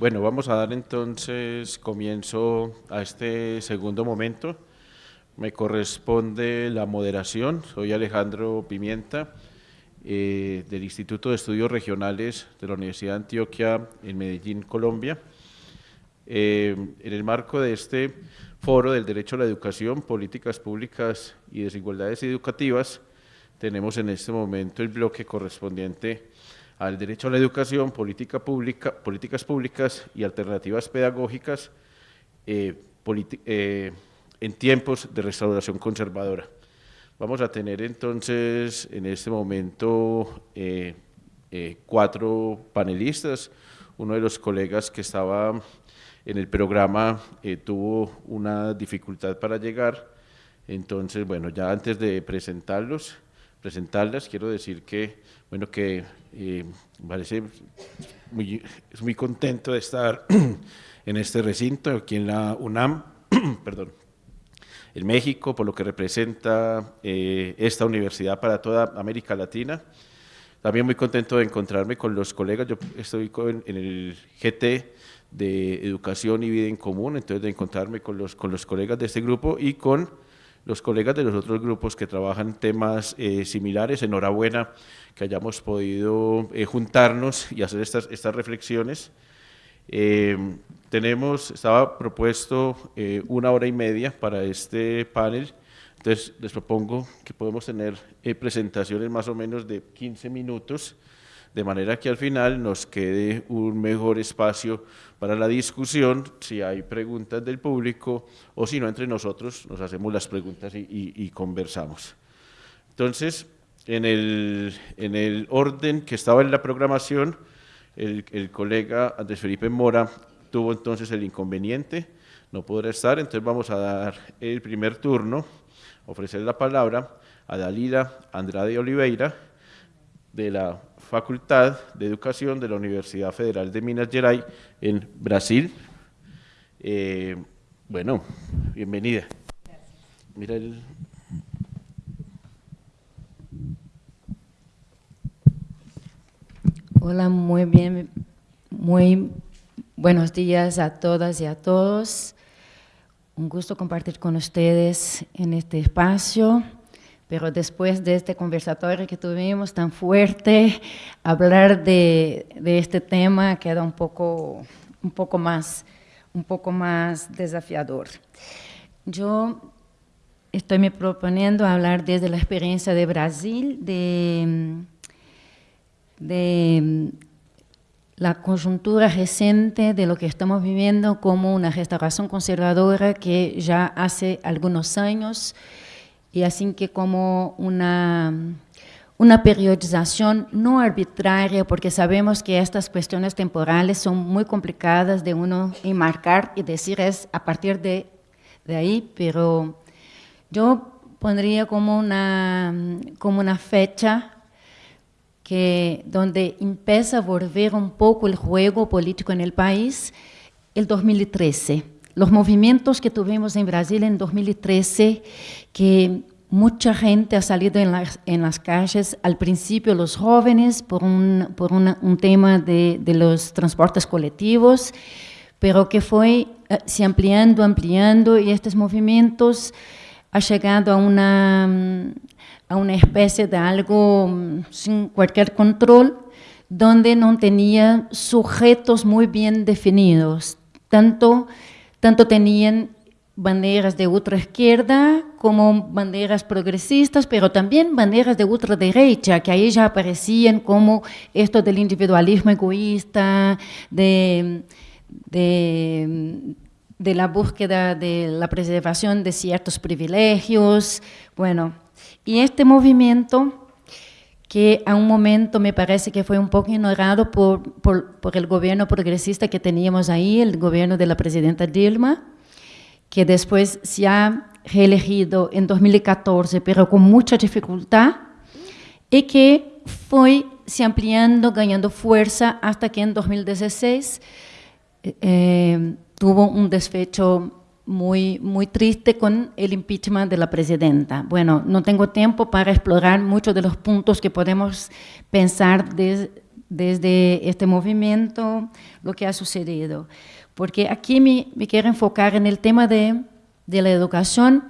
Bueno, vamos a dar entonces comienzo a este segundo momento. Me corresponde la moderación. Soy Alejandro Pimienta, eh, del Instituto de Estudios Regionales de la Universidad de Antioquia en Medellín, Colombia. Eh, en el marco de este foro del derecho a la educación, políticas públicas y desigualdades educativas, tenemos en este momento el bloque correspondiente al derecho a la educación, política pública, políticas públicas y alternativas pedagógicas eh, eh, en tiempos de restauración conservadora. Vamos a tener entonces en este momento eh, cuatro panelistas. Uno de los colegas que estaba en el programa tuvo una dificultad para llegar, entonces, bueno, ya antes de presentarlos, presentarlas, quiero decir que, bueno, que eh, parece muy, muy contento de estar en este recinto, aquí en la UNAM, perdón, en México, por lo que representa eh, esta universidad para toda América Latina. También muy contento de encontrarme con los colegas, yo estoy en el GT de Educación y Vida en Común, entonces de encontrarme con los, con los colegas de este grupo y con los colegas de los otros grupos que trabajan temas eh, similares. Enhorabuena que hayamos podido eh, juntarnos y hacer estas, estas reflexiones. Eh, tenemos, estaba propuesto una hora y media para este panel, entonces les propongo que podemos tener presentaciones más o menos de 15 minutos, de manera que al final nos quede un mejor espacio para la discusión, si hay preguntas del público o si no, entre nosotros nos hacemos las preguntas y, conversamos. Entonces, en el, en el, orden que estaba en la programación, el, el, colega Andrés Felipe Mora tuvo entonces el inconveniente, no podrá estar, entonces vamos a dar el primer turno, ofrecer la palabra a Dalila Andrade Oliveira, de la Facultad de Educación de la Universidad Federal de Minas Gerais en Brasil. Eh, bueno, bienvenida. Hola, muy bien, muy buenos días a todas y a todos. Un gusto compartir con ustedes en este espacio. Pero después de este conversatorio que tuvimos tan fuerte, hablar de, este tema queda un poco, un, poco más, un poco más desafiador. Yo estoy me proponiendo hablar desde la experiencia de Brasil, de, de la coyuntura reciente de lo que estamos viviendo como una restauración conservadora que ya hace algunos años y así que como una, una periodización no arbitraria, porque sabemos que estas cuestiones temporales son muy complicadas de uno enmarcar y decir es a partir de, de ahí, pero yo pondría como una, como una fecha que, donde empieza a volver un poco el juego político en el país, el 2013 los movimientos que tuvimos en Brasil en 2013, que mucha gente ha salido en las, en las calles, al principio los jóvenes por un, por un tema de, de, los transportes colectivos, pero que fue eh, se ampliando, ampliando y estos movimientos ha llegado a una, a una especie de algo mm, sin cualquier control, donde no tenía sujetos muy bien definidos, tanto tanto tenían banderas de ultraizquierda como banderas progresistas, pero también banderas de ultraderecha, que ahí ya aparecían como esto del individualismo egoísta, de, de, de la búsqueda de la preservación de ciertos privilegios. Bueno, y este movimiento que a un momento me parece que fue un poco ignorado por, por, por, el gobierno progresista que teníamos ahí, el gobierno de la presidenta Dilma, que después se ha reelegido en 2014, pero con mucha dificultad, y que fue se ampliando, ganando fuerza, hasta que en 2016 eh, tuvo un desfecho muy, muy triste con el impeachment de la presidenta. Bueno, no tengo tiempo para explorar muchos de los puntos que podemos pensar de, desde este movimiento lo que ha sucedido. Porque aquí me, quiero enfocar en el tema de, de la educación,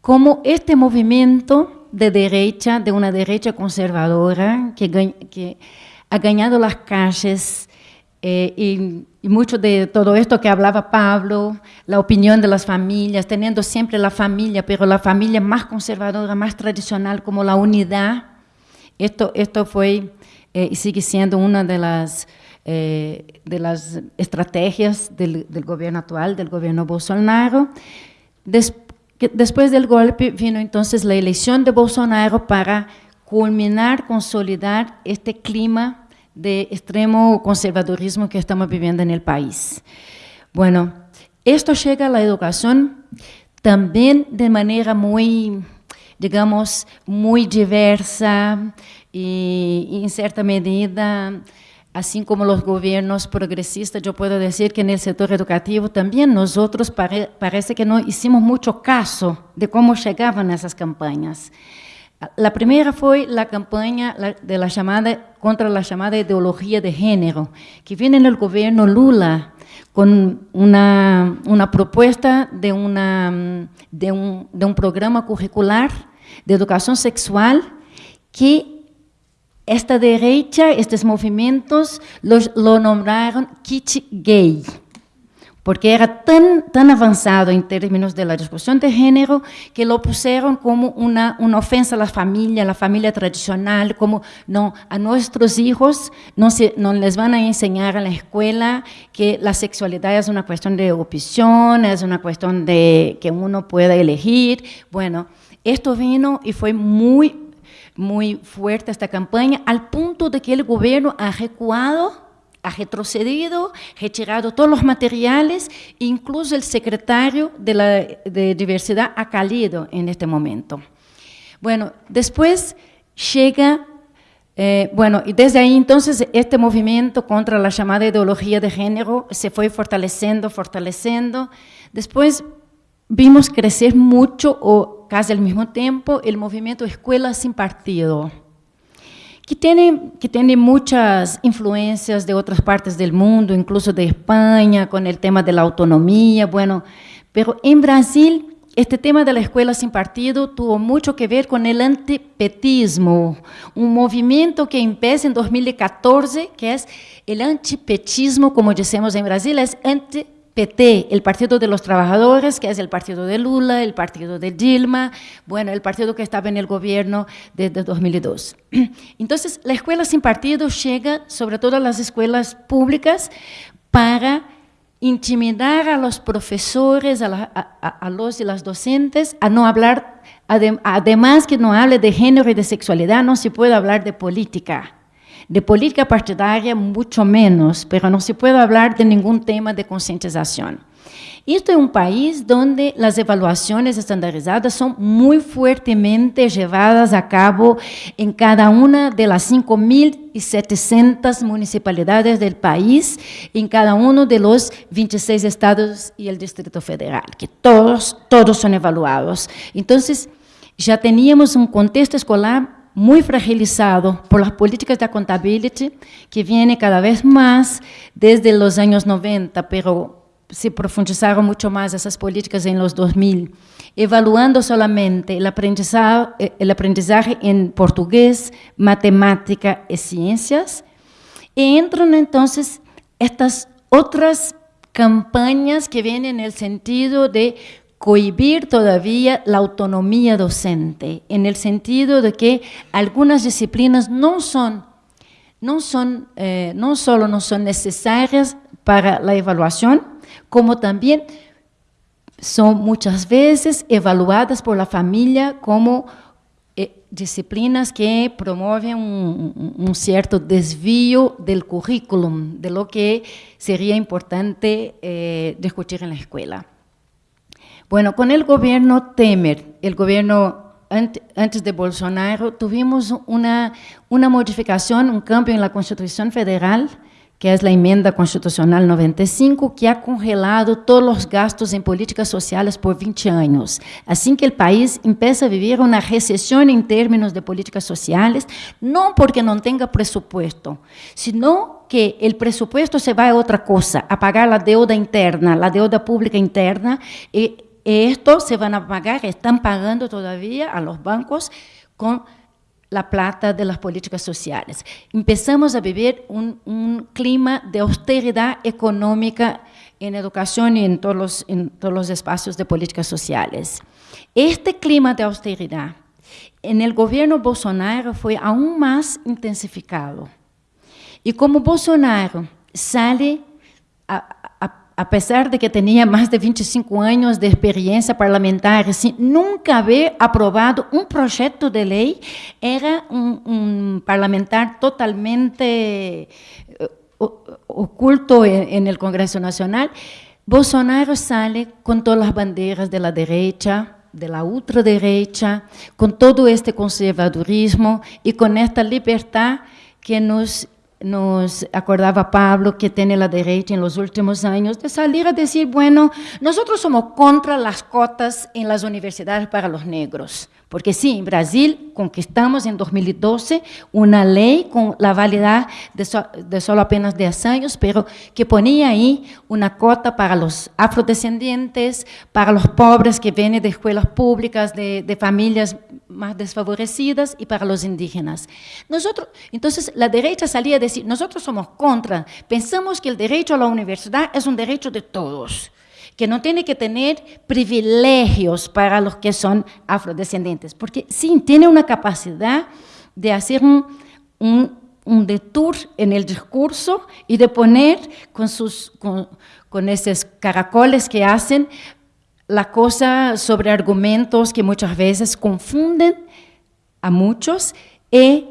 como este movimiento de derecha, de una derecha conservadora, que ha ganado las calles, eh, y, y, mucho de todo esto que hablaba Pablo, la opinión de las familias, teniendo siempre la familia, pero la familia más conservadora, más tradicional, como la unidad. Esto, esto fue eh, y sigue siendo una de las, eh, de las estrategias del, del, gobierno actual, del gobierno Bolsonaro. Des, que después del golpe vino entonces la elección de Bolsonaro para culminar, consolidar este clima de extremo conservadurismo que estamos viviendo en el país. Bueno, esto llega a la educación también de manera muy, digamos, muy diversa y, en cierta medida, así como los gobiernos progresistas, yo puedo decir que en el sector educativo también nosotros parece que no hicimos mucho caso de cómo llegaban esas campañas. La primera fue la campaña de la llamada, contra la llamada ideología de género, que viene en el gobierno Lula con una, una propuesta de, una, de, un, de un programa curricular de educación sexual que esta derecha, estos movimientos, los, lo nombraron kit gay porque era tan, tan avanzado en términos de la discusión de género que lo pusieron como una, una ofensa a la familia, a la familia tradicional, como no, a nuestros hijos no, se, no les van a enseñar en la escuela que la sexualidad es una cuestión de opción, es una cuestión de que uno pueda elegir. Bueno, esto vino y fue muy, muy fuerte esta campaña, al punto de que el gobierno ha recuado ha retrocedido, retirado todos los materiales, incluso el secretario de, la, de diversidad ha caído en este momento. Bueno, después llega, eh, bueno, y desde ahí entonces este movimiento contra la llamada ideología de género se fue fortaleciendo, fortaleciendo. Después vimos crecer mucho, o casi al mismo tiempo, el movimiento Escuela sin Partido que tiene, que tiene muchas influencias de otras partes del mundo, incluso de España, con el tema de la autonomía, bueno, pero en Brasil este tema de la escuela sin partido tuvo mucho que ver con el antipetismo, un movimiento que empieza en 2014, que es el antipetismo, como decimos en Brasil, es anti PT, el Partido de los Trabajadores, que es el partido de Lula, el partido de Dilma, bueno, el partido que estaba en el gobierno desde 2002. Entonces, la escuela sin partido llega, sobre todo a las escuelas públicas, para intimidar a los profesores, a, los y las docentes, a no hablar, además que no hable de género y de sexualidad, no se puede hablar de política. De política partidaria, mucho menos, pero no se puede hablar de ningún tema de concientización. Esto es un país donde las evaluaciones estandarizadas son muy fuertemente llevadas a cabo en cada una de las 5.700 municipalidades del país, en cada uno de los 26 estados y el Distrito Federal, que todos, todos son evaluados. Entonces, ya teníamos un contexto escolar muy fragilizado por las políticas de accountability que viene cada vez más desde los años 90, pero se profundizaron mucho más esas políticas en los 2000, evaluando solamente el aprendizaje, el aprendizaje en portugués, matemática y ciencias, y entran entonces estas otras campañas que vienen en el sentido de cohibir todavía la autonomía docente, en el sentido de que algunas disciplinas no son, no son, eh, no solo no son necesarias para la evaluación, como también son muchas veces evaluadas por la familia como eh, disciplinas que promueven un, cierto desvío del currículum, de lo que sería importante eh, discutir en la escuela. Bueno, con el gobierno Temer, el gobierno antes de Bolsonaro, tuvimos una, modificación, un cambio en la Constitución Federal que es la enmienda constitucional 95, que ha congelado todos los gastos en políticas sociales por 20 años. Así que el país empieza a vivir una recesión en términos de políticas sociales, no porque no tenga presupuesto, sino que el presupuesto se va a otra cosa, a pagar la deuda interna, la deuda pública interna, y esto se van a pagar, están pagando todavía a los bancos con la plata de las políticas sociales. Empezamos a vivir un, clima de austeridad económica en educación y en todos, los, en todos los espacios de políticas sociales. Este clima de austeridad en el gobierno Bolsonaro fue aún más intensificado. Y como Bolsonaro sale a, a pesar de que tenía más de 25 años de experiencia parlamentar, sin nunca haber aprobado un proyecto de ley, era un, parlamentar totalmente eh, oculto en, el Congreso Nacional. Bolsonaro sale con todas las banderas de la derecha, de la ultraderecha, con todo este conservadurismo y con esta libertad que nos nos acordaba Pablo que tiene la derecha en los últimos años de salir a decir, bueno, nosotros somos contra las cotas en las universidades para los negros. Porque sí, en Brasil conquistamos en 2012 una ley con la validad de, solo apenas 10 años, pero que ponía ahí una cota para los afrodescendientes, para los pobres que vienen de escuelas públicas, de, de familias más desfavorecidas y para los indígenas. Nosotros, entonces la derecha salía a decir, nosotros somos contra, pensamos que el derecho a la universidad es un derecho de todos que no tiene que tener privilegios para los que son afrodescendientes, porque sí, tiene una capacidad de hacer un, un, detour en el discurso y de poner con, sus, con, con esos caracoles que hacen la cosa sobre argumentos que muchas veces confunden a muchos y,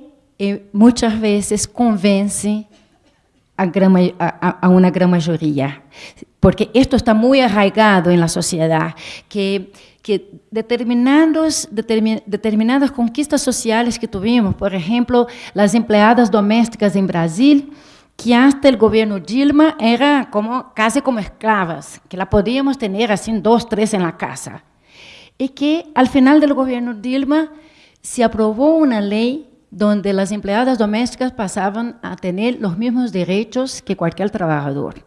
muchas veces convencen a, una gran mayoría porque esto está muy arraigado en la sociedad, que, que determinados, determinadas conquistas sociales que tuvimos, por ejemplo, las empleadas domésticas en Brasil, que hasta el gobierno Dilma era como, casi como esclavas, que la podíamos tener así dos, tres en la casa. Y que al final del gobierno Dilma se aprobó una ley donde las empleadas domésticas pasaban a tener los mismos derechos que cualquier trabajador.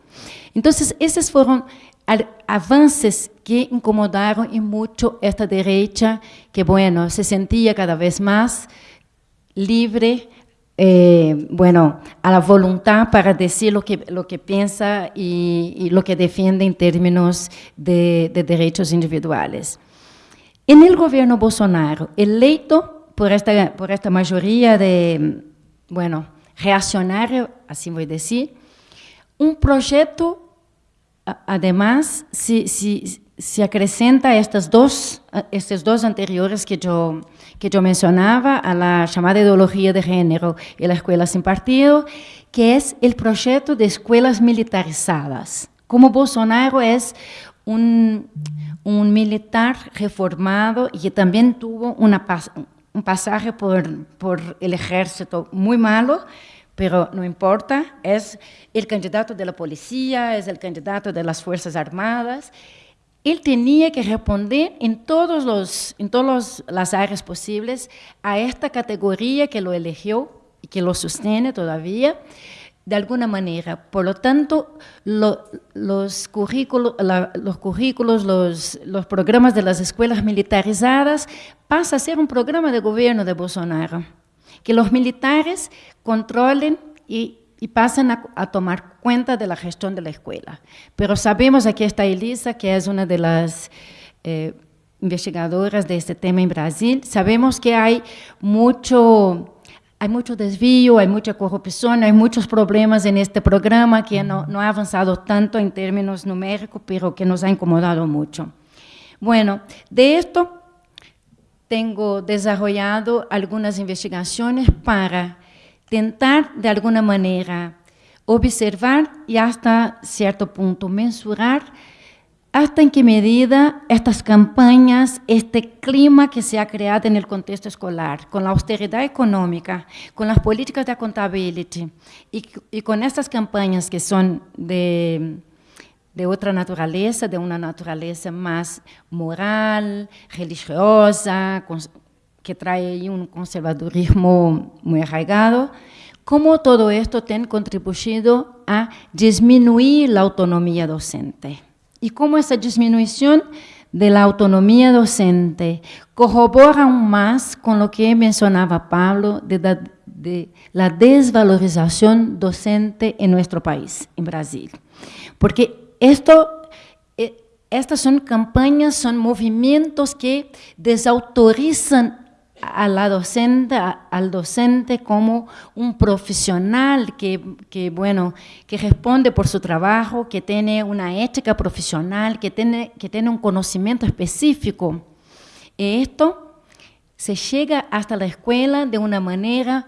Entonces, esos fueron avances que incomodaron mucho esta derecha, que bueno, se sentía cada vez más libre, eh, bueno, a la voluntad para decir lo que, lo que piensa y, lo que defiende en términos de, derechos individuales. En el gobierno Bolsonaro, electo por esta, por esta mayoría de, bueno, reaccionario, así voy a decir, un proyecto además, si, si, se acrescenta estas dos, estos dos anteriores que yo, que yo mencionaba, a la llamada ideología de género y la escuela sin partido, que es el proyecto de escuelas militarizadas. Como Bolsonaro es un, un militar reformado y que también tuvo una, un pasaje por, por el ejército muy malo, pero no importa, es el candidato de la policía, es el candidato de las Fuerzas Armadas. Él tenía que responder en, todas los, en todas las áreas posibles a esta categoría que lo eligió y que lo sostiene todavía, de alguna manera. Por lo tanto, los, currículos, los, currículos los, los programas de las escuelas militarizadas pasa a ser un programa de gobierno de Bolsonaro que los militares controlen y, pasen a, tomar cuenta de la gestión de la escuela. Pero sabemos, aquí está Elisa, que es una de las eh, investigadoras de este tema en Brasil, sabemos que hay mucho, hay mucho desvío, hay mucha corrupción, hay muchos problemas en este programa que no, ha avanzado tanto en términos numéricos, pero que nos ha incomodado mucho. Bueno, de esto tengo desarrollado algunas investigaciones para tentar, de alguna manera, observar y hasta cierto punto mensurar hasta en qué medida estas campañas, este clima que se ha creado en el contexto escolar, con la austeridad económica, con las políticas de accountability y, con estas campañas que son de, de otra naturaleza, de una naturaleza más moral, religiosa, que trae un conservadurismo muy arraigado, cómo todo esto ha contribuido a disminuir la autonomía docente y cómo esa disminución de la autonomía docente corrobora aún más con lo que mencionaba Pablo de la, de la desvalorización docente en nuestro país, en Brasil. Porque esto, eh, estas son campañas, son movimientos que desautorizan a la docente, al docente como un profesional que, bueno, que responde por su trabajo, que tiene una ética profesional, que tiene, que tiene un conocimiento específico. Esto se llega hasta la escuela de una manera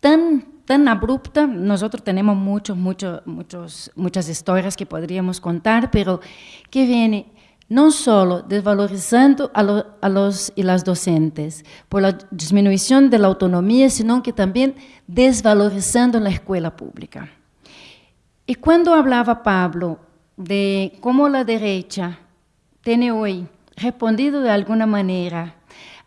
tan, tan abrupta. Nosotros tenemos muchos, muchos, muchos, muchas historias que podríamos contar, pero que viene no solo desvalorizando a, los y las docentes por la disminución de la autonomía, sino que también desvalorizando la escuela pública. Y cuando hablaba Pablo de cómo la derecha tiene hoy respondido de alguna manera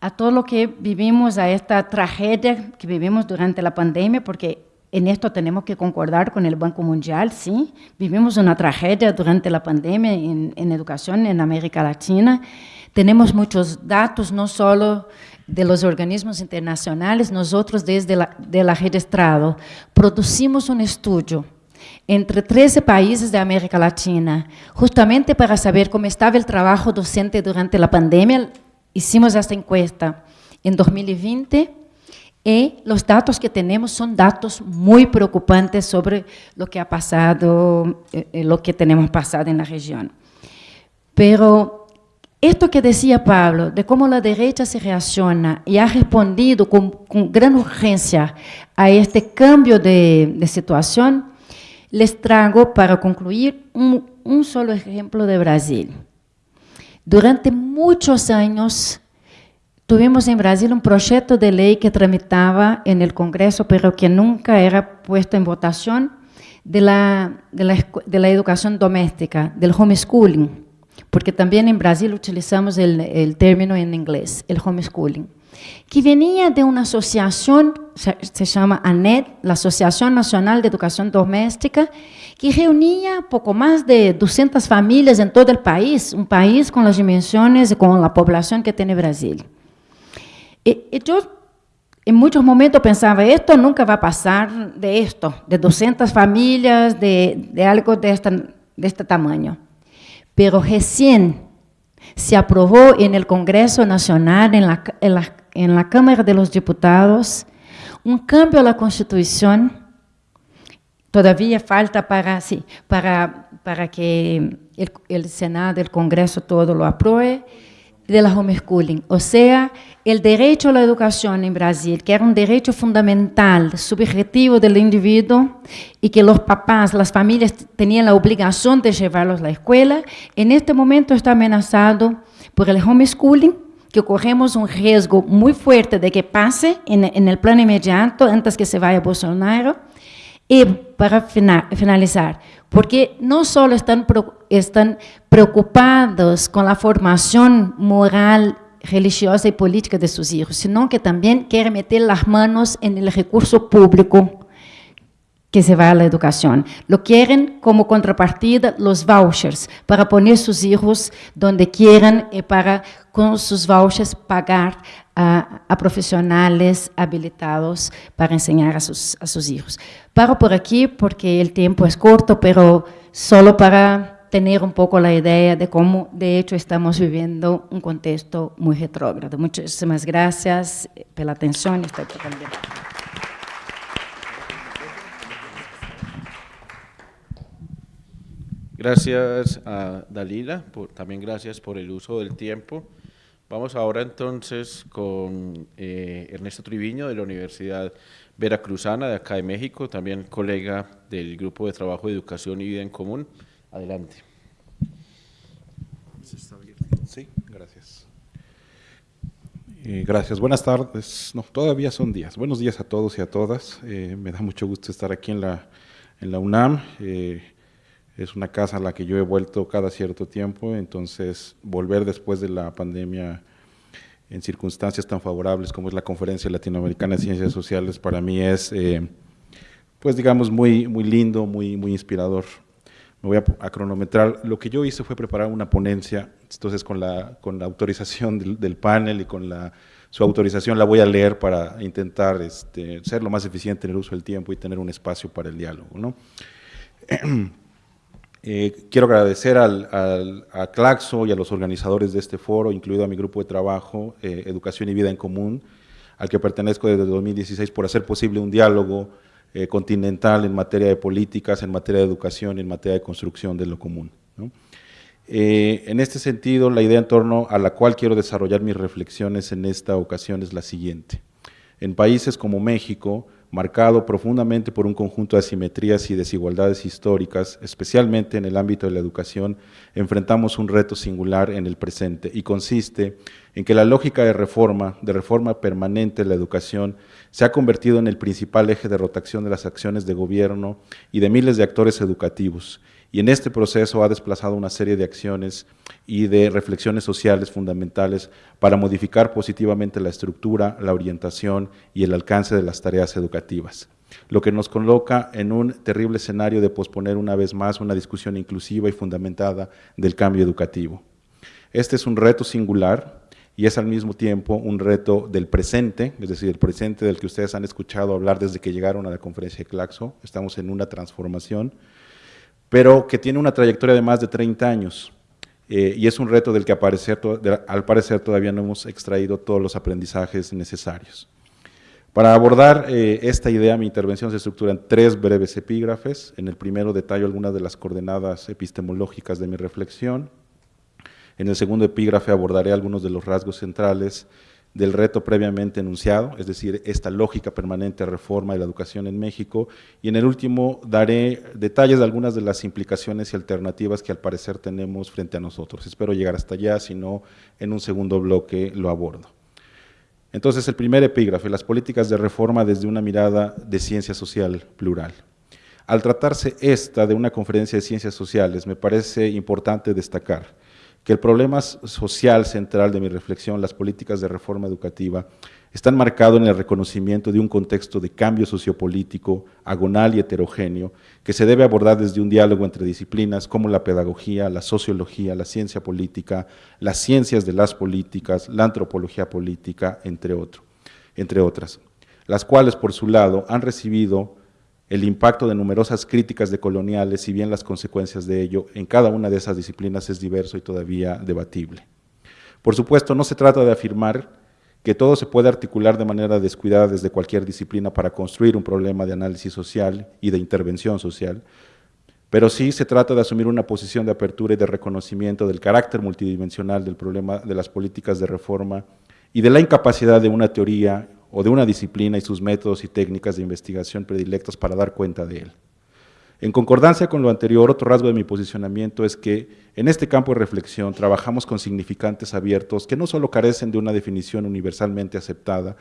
a todo lo que vivimos, a esta tragedia que vivimos durante la pandemia, porque en esto tenemos que concordar con el Banco Mundial, sí. Vivimos una tragedia durante la pandemia en, educación en América Latina. Tenemos muchos datos, no solo de los organismos internacionales, nosotros desde la, de la Estrado producimos un estudio entre 13 países de América Latina, justamente para saber cómo estaba el trabajo docente durante la pandemia. Hicimos esta encuesta en 2020 y los datos que tenemos son datos muy preocupantes sobre lo que ha pasado, eh, eh, lo que tenemos pasado en la región. Pero esto que decía Pablo, de cómo la derecha se reacciona y ha respondido con, gran urgencia a este cambio de, situación, les traigo para concluir un, un solo ejemplo de Brasil. Durante muchos años, Tuvimos en Brasil un proyecto de ley que tramitaba en el Congreso, pero que nunca era puesto en votación, de la, de la, de la educación doméstica, del homeschooling, porque también en Brasil utilizamos el, el término en inglés, el homeschooling, que venía de una asociación, se, se llama ANED, la Asociación Nacional de Educación Doméstica, que reunía poco más de 200 familias en todo el país, un país con las dimensiones y con la población que tiene Brasil. Y, yo en muchos momentos pensaba, esto nunca va a pasar de esto, de 200 familias, de, de algo de, esta, de este tamaño. Pero recién se aprobó en el Congreso Nacional, en la, en la, en la Cámara de los Diputados, un cambio a la Constitución. Todavía falta para, sí, para, para que el, el Senado, el Congreso, todo lo apruebe, de la homeschooling, o sea, el derecho a la educación en Brasil, que era un derecho fundamental, subjetivo del individuo, y que los papás, las familias tenían la obligación de llevarlos a la escuela, en este momento está amenazado por el homeschooling, que corremos un riesgo muy fuerte de que pase en, en el plan inmediato, antes que se vaya Bolsonaro. Y para finalizar, porque no solo están, están preocupados con la formación moral, religiosa y política de sus hijos, sino que también quieren meter las manos en el recurso público que se va a la educación. Lo quieren como contrapartida los vouchers para poner sus hijos donde quieran y para con sus vouchers pagar a, a profesionales habilitados para enseñar a sus, a sus hijos. Paro por aquí porque el tiempo es corto, pero solo para tener un poco la idea de cómo, de hecho, estamos viviendo un contexto muy retrógrado. Muchísimas gracias por la atención. Estoy Gracias a Dalila, por, también gracias por el uso del tiempo. Vamos ahora entonces con eh, Ernesto Triviño de la Universidad Veracruzana de acá de México, también colega del Grupo de Trabajo de Educación y Vida en Común. Adelante. Sí, gracias. Eh, gracias, buenas tardes. No, todavía son días. Buenos días a todos y a todas. Eh, me da mucho gusto estar aquí en la, en la UNAM. Eh, es una casa a la que yo he vuelto cada cierto tiempo, entonces volver después de la pandemia en circunstancias tan favorables como es la Conferencia Latinoamericana de Ciencias Sociales para mí es, pues digamos, muy, muy lindo, muy, muy inspirador. Me voy a, cronometrar. Lo que yo hice fue preparar una ponencia, entonces con la, con la autorización del, panel y con la, su autorización la voy a leer para intentar este, ser lo más eficiente en el uso del tiempo y tener un espacio para el diálogo. ¿no? Eh, quiero agradecer al, a Claxo y a los organizadores de este foro, incluido a mi grupo de trabajo, eh, Educación y Vida en Común, al que pertenezco desde 2016 por hacer posible un diálogo eh, continental en materia de políticas, en materia de educación, en materia de construcción de lo común. En este sentido, la idea en torno a la cual quiero desarrollar mis reflexiones en esta ocasión es la siguiente. En países como México, marcado profundamente por un conjunto de asimetrías y desigualdades históricas, especialmente en el ámbito de la educación, enfrentamos un reto singular en el presente y consiste en que la lógica de reforma, de reforma permanente de la educación, se ha convertido en el principal eje de rotación de las acciones de gobierno y de miles de actores educativos, y en este proceso ha desplazado una serie de acciones y de reflexiones sociales fundamentales para modificar positivamente la estructura, la orientación y el alcance de las tareas educativas, lo que nos coloca en un terrible escenario de posponer una vez más una discusión inclusiva y fundamentada del cambio educativo. Este es un reto singular y es al mismo tiempo un reto del presente, es decir, el presente del que ustedes han escuchado hablar desde que llegaron a la conferencia de Claxo, estamos en una transformación, pero que tiene una trayectoria de más de 30 años, eh, y es un reto del que al parecer todavía no hemos extraído todos los aprendizajes necesarios. Para abordar eh, esta idea, mi intervención se estructura en tres breves epígrafes. En el primero detallo algunas de las coordenadas epistemológicas de mi reflexión. En el segundo epígrafe abordaré algunos de los rasgos centrales del reto previamente enunciado, es decir, esta lógica permanente reforma de la educación en México, y en el último daré detalles de algunas de las implicaciones y alternativas que al parecer tenemos frente a nosotros. Espero llegar hasta allá, si no, en un segundo bloque lo abordo. Entonces, el primer epígrafe, las políticas de reforma desde una mirada de ciencia social plural. Al tratarse esta de una conferencia de ciencias sociales, me parece importante destacar que el problema social central de mi reflexión, las políticas de reforma educativa, están marcados en el reconocimiento de un contexto de cambio sociopolítico, agonal y heterogéneo, que se debe abordar desde un diálogo entre disciplinas como la pedagogía, la sociología, la ciencia política, las ciencias de las políticas, la antropología política, entre, entre otras, las cuales, por su lado, han recibido el impacto de numerosas críticas de coloniales, si bien las consecuencias de ello en cada una de esas disciplinas es diverso y todavía debatible. Por supuesto, no se trata de afirmar que todo se puede articular de manera descuidada desde cualquier disciplina para construir un problema de análisis social y de intervención social, pero sí se trata de asumir una posición de apertura y de reconocimiento del carácter multidimensional del problema de las políticas de reforma y de la incapacidad de una teoría o de una disciplina y sus métodos y técnicas de investigación predilectos para dar cuenta de él. En concordancia con lo anterior, otro rasgo de mi posicionamiento es que en este campo de reflexión trabajamos con significantes abiertos que no solo carecen de una definición universalmente aceptada,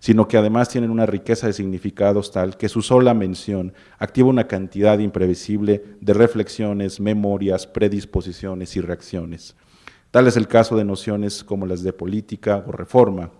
sino que además tienen una riqueza de significados tal que su sola mención activa una cantidad imprevisible de reflexiones, memorias, predisposiciones y reacciones. Tal es el caso de nociones como las de política o reforma,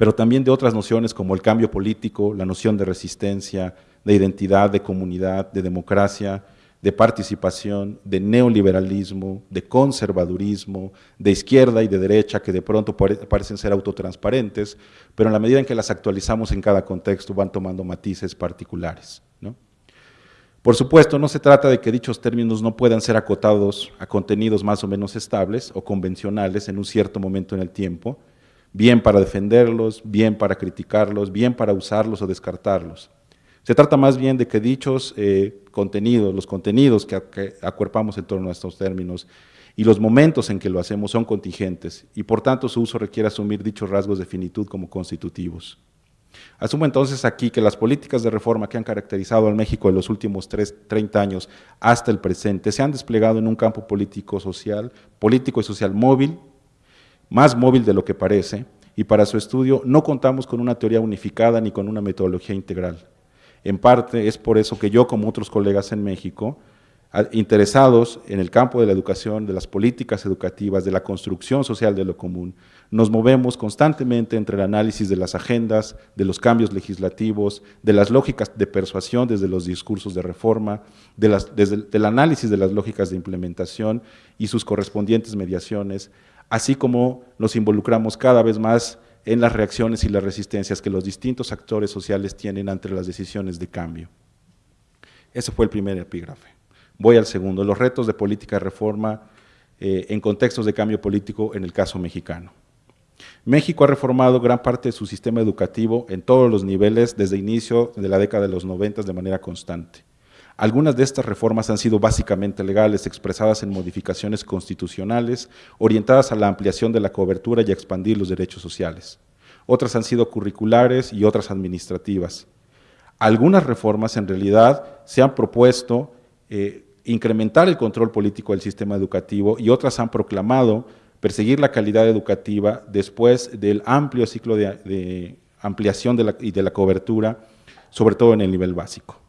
pero también de otras nociones como el cambio político, la noción de resistencia, de identidad, de comunidad, de democracia, de participación, de neoliberalismo, de conservadurismo, de izquierda y de derecha, que de pronto parecen ser autotransparentes, pero en la medida en que las actualizamos en cada contexto van tomando matices particulares. Por supuesto, no se trata de que dichos términos no puedan ser acotados a contenidos más o menos estables o convencionales en un cierto momento en el tiempo, bien para defenderlos, bien para criticarlos, bien para usarlos o descartarlos. Se trata más bien de que dichos eh, contenidos, los contenidos que, acuerpamos en torno a estos términos y los momentos en que lo hacemos son contingentes y por tanto su uso requiere asumir dichos rasgos de finitud como constitutivos. Asumo entonces aquí que las políticas de reforma que han caracterizado al México en los últimos 30 años hasta el presente se han desplegado en un campo político social, político y social móvil, más móvil de lo que parece, y para su estudio no contamos con una teoría unificada ni con una metodología integral. En parte es por eso que yo, como otros colegas en México, interesados en el campo de la educación, de las políticas educativas, de la construcción social de lo común. Nos movemos constantemente entre el análisis de las agendas, de los cambios legislativos, de las lógicas de persuasión desde los discursos de reforma, desde el análisis de las lógicas de implementación y sus correspondientes mediaciones, así como nos involucramos cada vez más en las reacciones y las resistencias que los distintos actores sociales tienen ante las decisiones de cambio. Ese fue el primer epígrafe. Voy al segundo, los retos de política de reforma eh, en contextos de cambio político en el caso mexicano. México ha reformado gran parte de su sistema educativo en todos los niveles desde inicio de la década de los 90 de manera constante. Algunas de estas reformas han sido básicamente legales, expresadas en modificaciones constitucionales, orientadas a la ampliación de la cobertura y a expandir los derechos sociales. Otras han sido curriculares y otras administrativas. Algunas reformas en realidad se han propuesto eh, incrementar el control político del sistema educativo y otras han proclamado perseguir la calidad educativa después del amplio ciclo de, ampliación y de la cobertura, sobre todo en el nivel básico.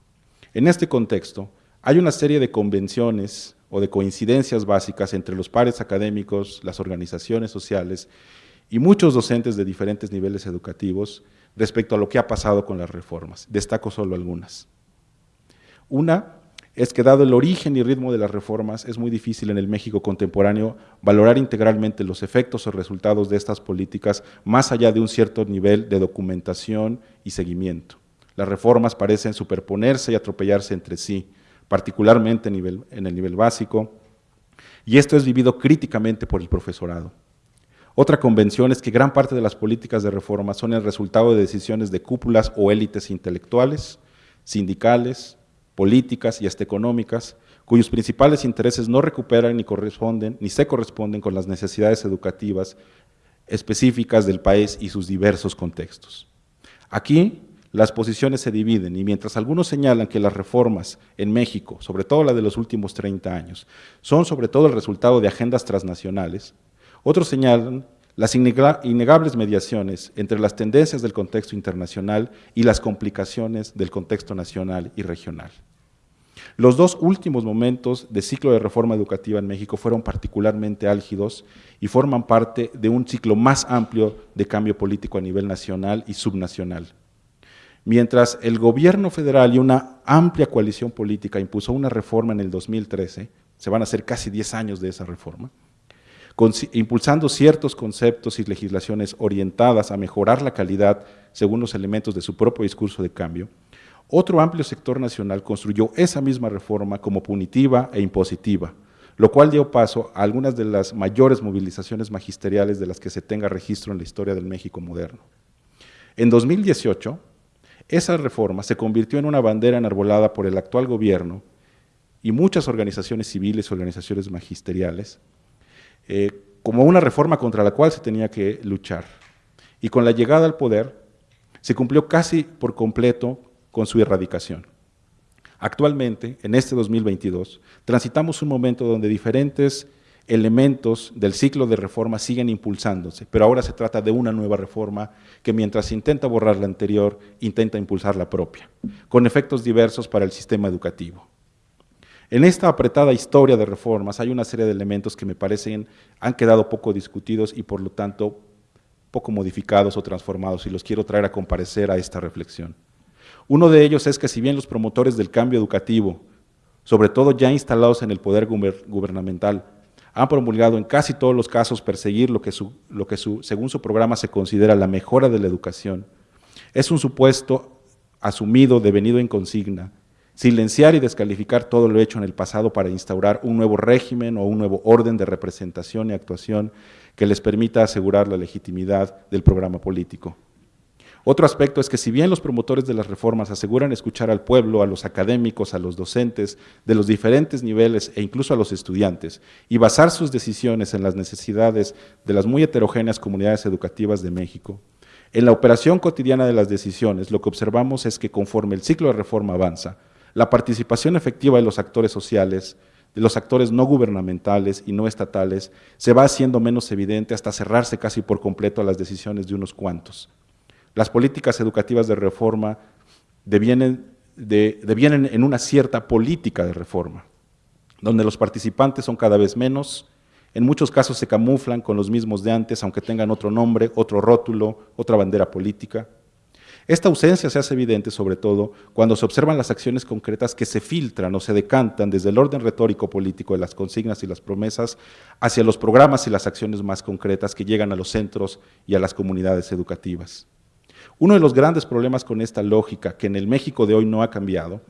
En este contexto, hay una serie de convenciones o de coincidencias básicas entre los pares académicos, las organizaciones sociales y muchos docentes de diferentes niveles educativos respecto a lo que ha pasado con las reformas. Destaco solo algunas. Una es que dado el origen y ritmo de las reformas, es muy difícil en el México contemporáneo valorar integralmente los efectos o resultados de estas políticas más allá de un cierto nivel de documentación y seguimiento. Las reformas parecen superponerse y atropellarse entre sí, particularmente en el nivel básico, y esto es vivido críticamente por el profesorado. Otra convención es que gran parte de las políticas de reforma son el resultado de decisiones de cúpulas o élites intelectuales, sindicales, políticas y hasta económicas, cuyos principales intereses no recuperan ni corresponden ni se corresponden con las necesidades educativas específicas del país y sus diversos contextos. Aquí las posiciones se dividen y mientras algunos señalan que las reformas en México, sobre todo la de los últimos 30 años, son sobre todo el resultado de agendas transnacionales, otros señalan las innegables mediaciones entre las tendencias del contexto internacional y las complicaciones del contexto nacional y regional. Los dos últimos momentos de ciclo de reforma educativa en México fueron particularmente álgidos y forman parte de un ciclo más amplio de cambio político a nivel nacional y subnacional. Mientras el gobierno federal y una amplia coalición política impuso una reforma en el 2013, se van a hacer casi 10 años de esa reforma, impulsando ciertos conceptos y legislaciones orientadas a mejorar la calidad según los elementos de su propio discurso de cambio, otro amplio sector nacional construyó esa misma reforma como punitiva e impositiva, lo cual dio paso a algunas de las mayores movilizaciones magisteriales de las que se tenga registro en la historia del México moderno. En 2018, esa reforma se convirtió en una bandera enarbolada por el actual gobierno y muchas organizaciones civiles organizaciones magisteriales, eh, como una reforma contra la cual se tenía que luchar. Y con la llegada al poder, se cumplió casi por completo con su erradicación. Actualmente, en este 2022, transitamos un momento donde diferentes elementos del ciclo de reforma siguen impulsándose, pero ahora se trata de una nueva reforma que mientras intenta borrar la anterior, intenta impulsar la propia, con efectos diversos para el sistema educativo. En esta apretada historia de reformas hay una serie de elementos que me parecen han quedado poco discutidos y por lo tanto poco modificados o transformados y los quiero traer a comparecer a esta reflexión. Uno de ellos es que si bien los promotores del cambio educativo, sobre todo ya instalados en el poder gubernamental, han promulgado en casi todos los casos perseguir lo que, lo que según su programa se considera la mejora de la educación, es un supuesto asumido, devenido en consigna, silenciar y descalificar todo lo hecho en el pasado para instaurar un nuevo régimen o un nuevo orden de representación y actuación que les permita asegurar la legitimidad del programa político. Otro aspecto es que si bien los promotores de las reformas aseguran escuchar al pueblo, a los académicos, a los docentes de los diferentes niveles e incluso a los estudiantes, y basar sus decisiones en las necesidades de las muy heterogéneas comunidades educativas de México, En la operación cotidiana de las decisiones, lo que observamos es que conforme el ciclo de reforma avanza, la participación efectiva de los actores sociales, de los actores no gubernamentales y no estatales, se va haciendo menos evidente hasta cerrarse casi por completo a las decisiones de unos cuantos. Las políticas educativas de reforma devienen, en una cierta política de reforma, donde los participantes son cada vez menos, en muchos casos se camuflan con los mismos de antes, aunque tengan otro nombre, otro rótulo, otra bandera política. Esta ausencia se hace evidente sobre todo cuando se observan las acciones concretas que se filtran o se decantan desde el orden retórico político de las consignas y las promesas hacia los programas y las acciones más concretas que llegan a los centros y a las comunidades educativas. Uno de los grandes problemas con esta lógica, que en el México de hoy no ha cambiado,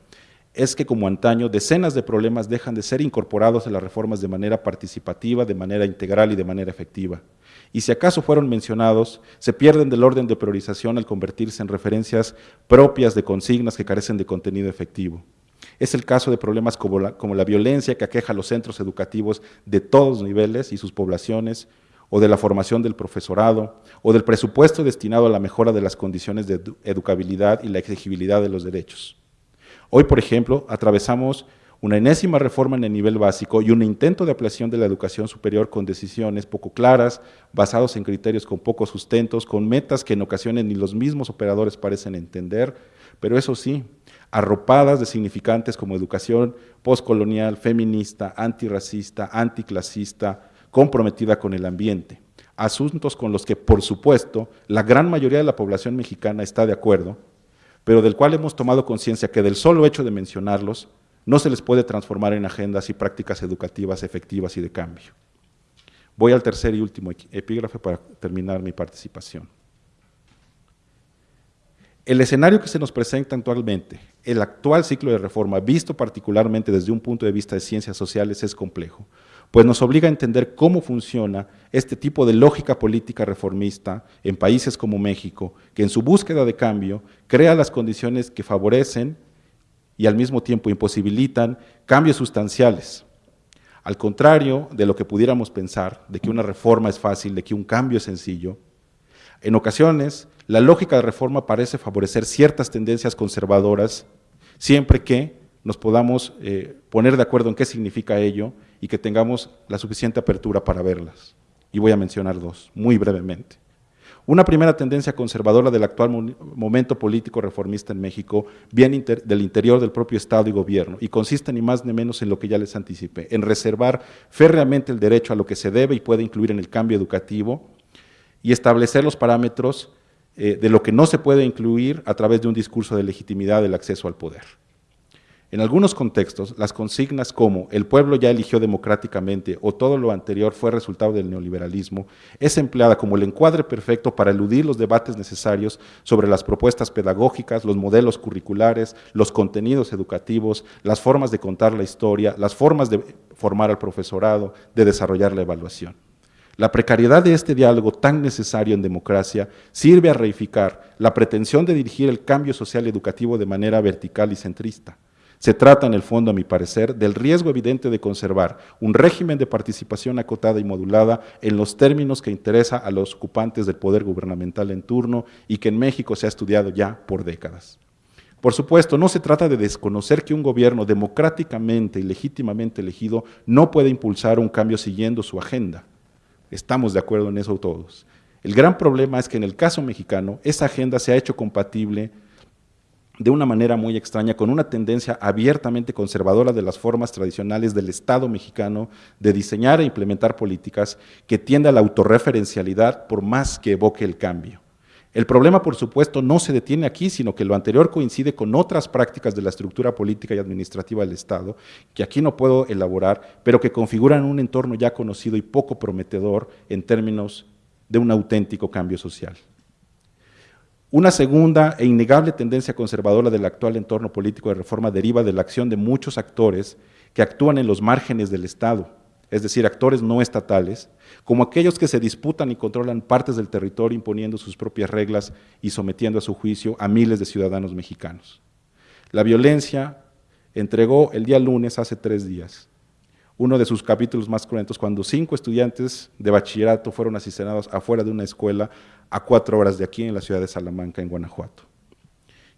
es que como antaño decenas de problemas dejan de ser incorporados en las reformas de manera participativa, de manera integral y de manera efectiva. Y si acaso fueron mencionados, se pierden del orden de priorización al convertirse en referencias propias de consignas que carecen de contenido efectivo. Es el caso de problemas como la, como la violencia que aqueja a los centros educativos de todos niveles y sus poblaciones, o de la formación del profesorado, o del presupuesto destinado a la mejora de las condiciones de educabilidad y la exigibilidad de los derechos. Hoy, por ejemplo, atravesamos una enésima reforma en el nivel básico y un intento de ampliación de la educación superior con decisiones poco claras, basados en criterios con pocos sustentos, con metas que en ocasiones ni los mismos operadores parecen entender, pero eso sí, arropadas de significantes como educación postcolonial, feminista, antirracista, anticlasista, comprometida con el ambiente, asuntos con los que, por supuesto, la gran mayoría de la población mexicana está de acuerdo, pero del cual hemos tomado conciencia que del solo hecho de mencionarlos no se les puede transformar en agendas y prácticas educativas efectivas y de cambio. Voy al tercer y último epígrafe para terminar mi participación. El escenario que se nos presenta actualmente, el actual ciclo de reforma, visto particularmente desde un punto de vista de ciencias sociales, es complejo, pues nos obliga a entender cómo funciona este tipo de lógica política reformista en países como México, que en su búsqueda de cambio crea las condiciones que favorecen y al mismo tiempo imposibilitan cambios sustanciales. Al contrario de lo que pudiéramos pensar, de que una reforma es fácil, de que un cambio es sencillo, en ocasiones la lógica de reforma parece favorecer ciertas tendencias conservadoras, siempre que nos podamos eh, poner de acuerdo en qué significa ello y que tengamos la suficiente apertura para verlas. Y voy a mencionar dos, muy brevemente. Una primera tendencia conservadora del actual momento político reformista en México viene del interior del propio Estado y gobierno y consiste ni más ni menos en lo que ya les anticipé, en reservar férreamente el derecho a lo que se debe y puede incluir en el cambio educativo y establecer los parámetros eh, de lo que no se puede incluir a través de un discurso de legitimidad del acceso al poder. En algunos contextos, las consignas como el pueblo ya eligió democráticamente o todo lo anterior fue resultado del neoliberalismo es empleada como el encuadre perfecto para eludir los debates necesarios sobre las propuestas pedagógicas, los modelos curriculares, los contenidos educativos, las formas de contar la historia, las formas de formar al profesorado, de desarrollar la evaluación. La precariedad de este diálogo tan necesario en democracia sirve a reificar la pretensión de dirigir el cambio social educativo de manera vertical y centrista. Se trata, en el fondo, a mi parecer, del riesgo evidente de conservar un régimen de participación acotada y modulada en los términos que interesa a los ocupantes del poder gubernamental en turno y que en México se ha estudiado ya por décadas. Por supuesto, no se trata de desconocer que un gobierno democráticamente y legítimamente elegido no puede impulsar un cambio siguiendo su agenda. Estamos de acuerdo en eso todos. El gran problema es que en el caso mexicano, esa agenda se ha hecho compatible de una manera muy extraña, con una tendencia abiertamente conservadora de las formas tradicionales del Estado mexicano de diseñar e implementar políticas que tiende a la autorreferencialidad por más que evoque el cambio. El problema, por supuesto, no se detiene aquí, sino que lo anterior coincide con otras prácticas de la estructura política y administrativa del Estado, que aquí no puedo elaborar, pero que configuran un entorno ya conocido y poco prometedor en términos de un auténtico cambio social. Una segunda e innegable tendencia conservadora del actual entorno político de reforma deriva de la acción de muchos actores que actúan en los márgenes del Estado, es decir, actores no estatales, como aquellos que se disputan y controlan partes del territorio imponiendo sus propias reglas y sometiendo a su juicio a miles de ciudadanos mexicanos. La violencia entregó el día lunes, hace tres días, uno de sus capítulos más cruentos, cuando cinco estudiantes de bachillerato fueron asesinados afuera de una escuela a cuatro horas de aquí en la ciudad de Salamanca, en Guanajuato.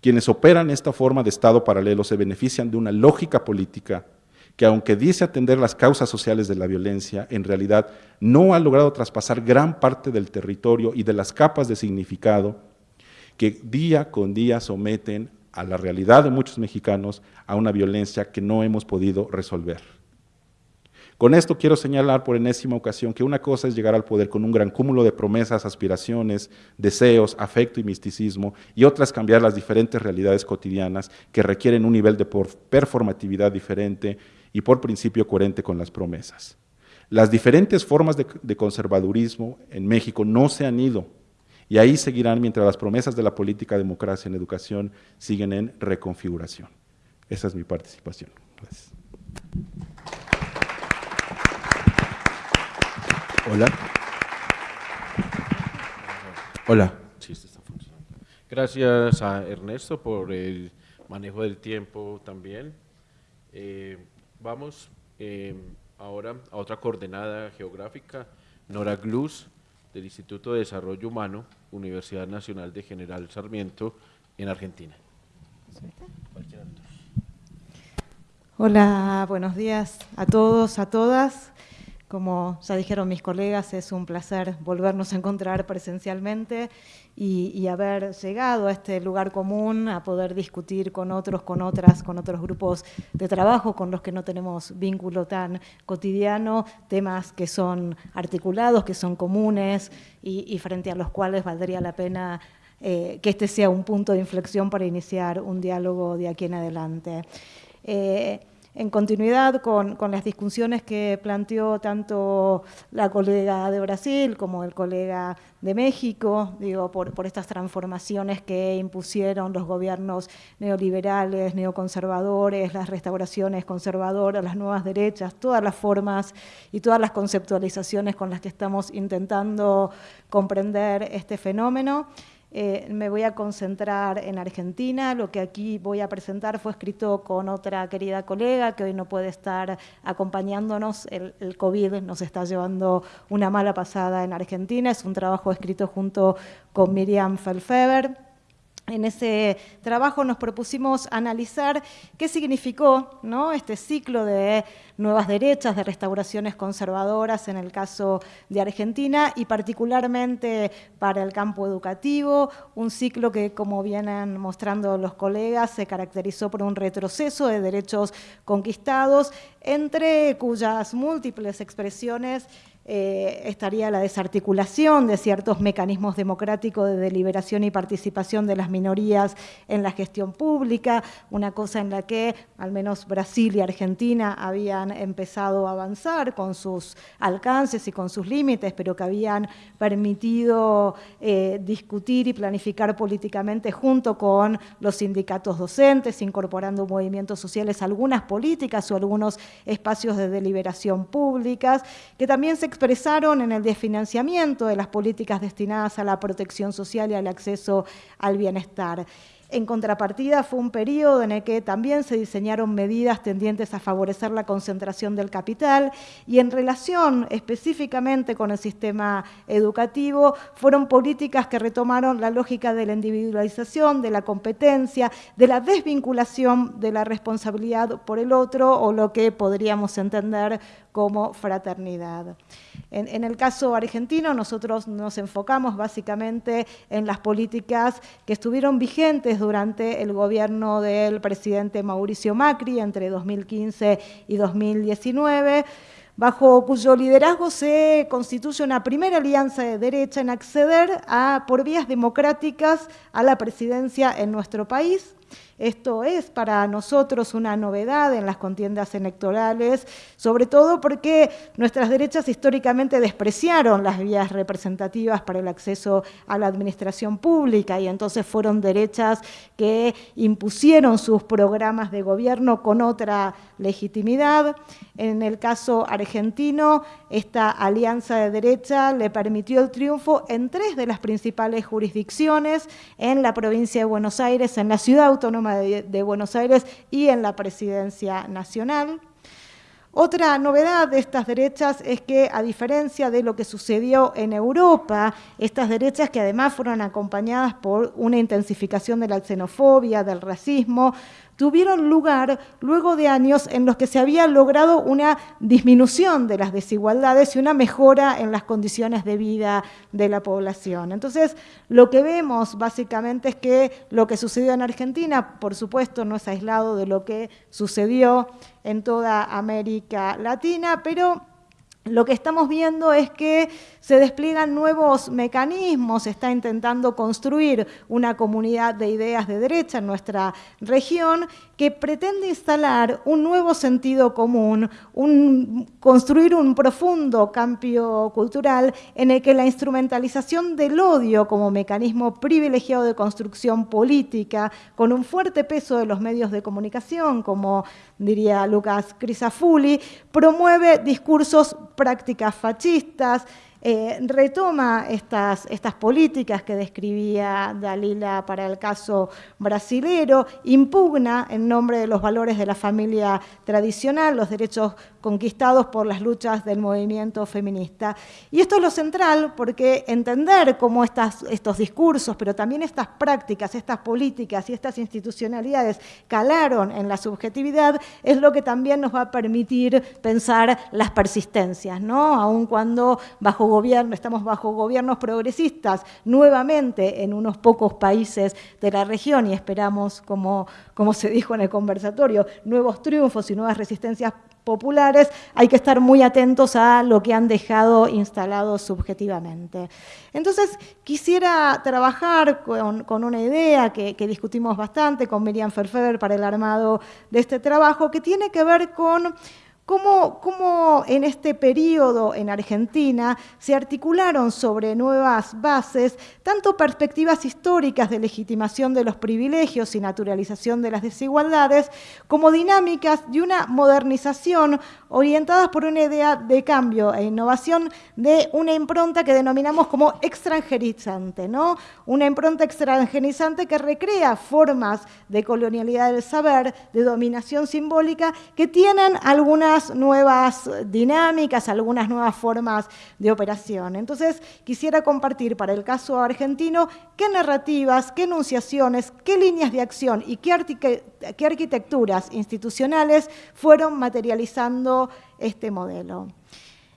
Quienes operan esta forma de Estado paralelo se benefician de una lógica política que aunque dice atender las causas sociales de la violencia, en realidad no ha logrado traspasar gran parte del territorio y de las capas de significado que día con día someten a la realidad de muchos mexicanos a una violencia que no hemos podido resolver. Con esto quiero señalar por enésima ocasión que una cosa es llegar al poder con un gran cúmulo de promesas, aspiraciones, deseos, afecto y misticismo, y otra es cambiar las diferentes realidades cotidianas que requieren un nivel de performatividad diferente y por principio coherente con las promesas. Las diferentes formas de, conservadurismo en México no se han ido, y ahí seguirán mientras las promesas de la política democracia en educación siguen en reconfiguración. Esa es mi participación. Gracias. Hola. Hola. Gracias a Ernesto por el manejo del tiempo también. Eh, vamos eh, ahora a otra coordenada geográfica, Nora Gluz, del Instituto de Desarrollo Humano, Universidad Nacional de General Sarmiento, en Argentina. Hola, buenos días a todos, a todas. Como ya dijeron mis colegas, es un placer volvernos a encontrar presencialmente y, haber llegado a este lugar común, a poder discutir con otros, con otras, con otros grupos de trabajo con los que no tenemos vínculo tan cotidiano, temas que son articulados, que son comunes y, frente a los cuales valdría la pena eh, que este sea un punto de inflexión para iniciar un diálogo de aquí en adelante. Eh, en continuidad con, las discusiones que planteó tanto la colega de Brasil como el colega de México, digo, por, estas transformaciones que impusieron los gobiernos neoliberales, neoconservadores, las restauraciones conservadoras, las nuevas derechas, todas las formas y todas las conceptualizaciones con las que estamos intentando comprender este fenómeno. Eh, me voy a concentrar en Argentina. Lo que aquí voy a presentar fue escrito con otra querida colega que hoy no puede estar acompañándonos. El, el COVID nos está llevando una mala pasada en Argentina. Es un trabajo escrito junto con Miriam Felfeber. En ese trabajo nos propusimos analizar qué significó este ciclo de nuevas derechas, de restauraciones conservadoras en el caso de Argentina y particularmente para el campo educativo, un ciclo que, como vienen mostrando los colegas, se caracterizó por un retroceso de derechos conquistados, entre cuyas múltiples expresiones eh, estaría la desarticulación de ciertos mecanismos democráticos de deliberación y participación de las minorías en la gestión pública, una cosa en la que al menos Brasil y Argentina habían empezado a avanzar con sus alcances y con sus límites, pero que habían permitido eh, discutir y planificar políticamente junto con los sindicatos docentes, incorporando movimientos sociales algunas políticas o algunos espacios de deliberación públicas, que también se expresaron en el desfinanciamiento de las políticas destinadas a la protección social y al acceso al bienestar. En contrapartida, fue un periodo en el que también se diseñaron medidas tendientes a favorecer la concentración del capital y en relación específicamente con el sistema educativo, fueron políticas que retomaron la lógica de la individualización, de la competencia, de la desvinculación de la responsabilidad por el otro o lo que podríamos entender como fraternidad. En, el caso argentino, nosotros nos enfocamos básicamente en las políticas que estuvieron vigentes durante el gobierno del presidente Mauricio Macri entre 2015 y 2019 bajo cuyo liderazgo se constituye una primera alianza de derecha en acceder a, por vías democráticas a la presidencia en nuestro país. Esto es para nosotros una novedad en las contiendas electorales, sobre todo porque nuestras derechas históricamente despreciaron las vías representativas para el acceso a la administración pública y entonces fueron derechas que impusieron sus programas de gobierno con otra legitimidad. En el caso argentino, esta alianza de derecha le permitió el triunfo en tres de las principales jurisdicciones, en la provincia de Buenos Aires, en la ciudad autónoma de, Buenos Aires y en la presidencia nacional. Otra novedad de estas derechas es que, a diferencia de lo que sucedió en Europa, estas derechas que además fueron acompañadas por una intensificación de la xenofobia, del racismo, tuvieron lugar luego de años en los que se había logrado una disminución de las desigualdades y una mejora en las condiciones de vida de la población. Entonces, lo que vemos básicamente es que lo que sucedió en Argentina, por supuesto, no es aislado de lo que sucedió en toda América Latina, pero lo que estamos viendo es que se despliegan nuevos mecanismos, está intentando construir una comunidad de ideas de derecha en nuestra región que pretende instalar un nuevo sentido común, construir un profundo cambio cultural en el que la instrumentalización del odio como mecanismo privilegiado de construcción política, con un fuerte peso de los medios de comunicación, como diría Lucas Crisafulli, promueve discursos prácticas fascistas, eh, retoma estas, estas políticas que describía Dalila para el caso brasilero, impugna en nombre de los valores de la familia tradicional, los derechos conquistados por las luchas del movimiento feminista. Y esto es lo central porque entender cómo estas, estos discursos, pero también estas prácticas, estas políticas y estas institucionalidades calaron en la subjetividad, es lo que también nos va a permitir pensar las persistencias, ¿no? Aun cuando bajo gobierno, estamos bajo gobiernos progresistas nuevamente en unos pocos países de la región y esperamos, como, como se dijo en el conversatorio, nuevos triunfos y nuevas resistencias populares, hay que estar muy atentos a lo que han dejado instalado subjetivamente. Entonces, quisiera trabajar con, una idea que, que, discutimos bastante con Miriam Ferfeder para el armado de este trabajo, que tiene que ver con ¿Cómo, en este periodo en Argentina se articularon sobre nuevas bases tanto perspectivas históricas de legitimación de los privilegios y naturalización de las desigualdades, como dinámicas de una modernización orientadas por una idea de cambio e innovación de una impronta que denominamos como extranjerizante, ¿no? Una impronta extranjerizante que recrea formas de colonialidad del saber, de dominación simbólica, que tienen algunas nuevas dinámicas, algunas nuevas formas de operación. Entonces, quisiera compartir para el caso argentino qué narrativas, qué enunciaciones, qué líneas de acción y qué, qué arquitecturas institucionales fueron materializando este modelo.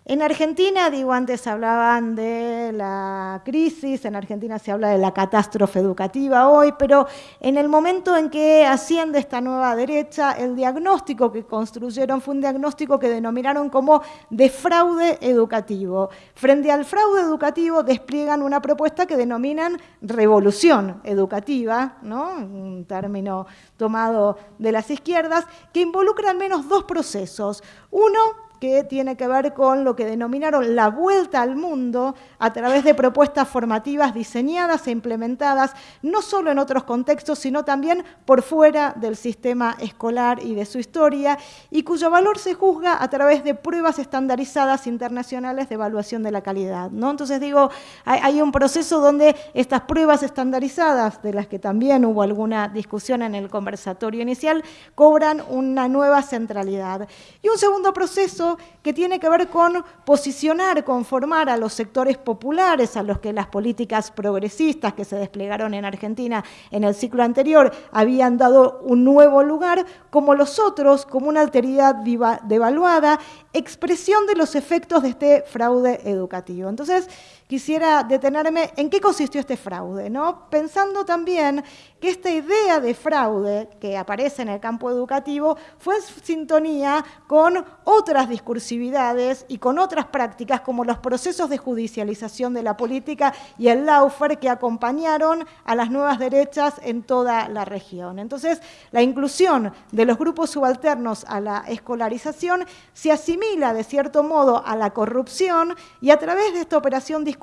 En Argentina, digo, antes hablaban de la crisis, en Argentina se habla de la catástrofe educativa hoy, pero en el momento en que asciende esta nueva derecha, el diagnóstico que construyeron fue un diagnóstico que denominaron como de fraude educativo. Frente al fraude educativo despliegan una propuesta que denominan revolución educativa, ¿no? un término tomado de las izquierdas, que involucra al menos dos procesos. Uno, que tiene que ver con lo que denominaron la vuelta al mundo a través de propuestas formativas diseñadas e implementadas no solo en otros contextos, sino también por fuera del sistema escolar y de su historia, y cuyo valor se juzga a través de pruebas estandarizadas internacionales de evaluación de la calidad. ¿no? Entonces digo, hay, un proceso donde estas pruebas estandarizadas, de las que también hubo alguna discusión en el conversatorio inicial, cobran una nueva centralidad. Y un segundo proceso que tiene que ver con posicionar, conformar a los sectores populares, a los que las políticas progresistas que se desplegaron en Argentina en el ciclo anterior habían dado un nuevo lugar, como los otros, como una alteridad devaluada, expresión de los efectos de este fraude educativo. Entonces, quisiera detenerme en qué consistió este fraude, ¿no? pensando también que esta idea de fraude que aparece en el campo educativo fue en sintonía con otras discursividades y con otras prácticas como los procesos de judicialización de la política y el laufer que acompañaron a las nuevas derechas en toda la región. Entonces, la inclusión de los grupos subalternos a la escolarización se asimila de cierto modo a la corrupción y a través de esta operación discursiva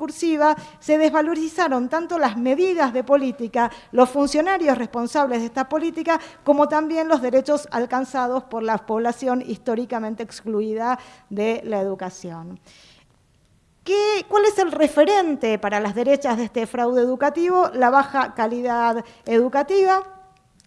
se desvalorizaron tanto las medidas de política, los funcionarios responsables de esta política, como también los derechos alcanzados por la población históricamente excluida de la educación. ¿Qué, ¿Cuál es el referente para las derechas de este fraude educativo? La baja calidad educativa,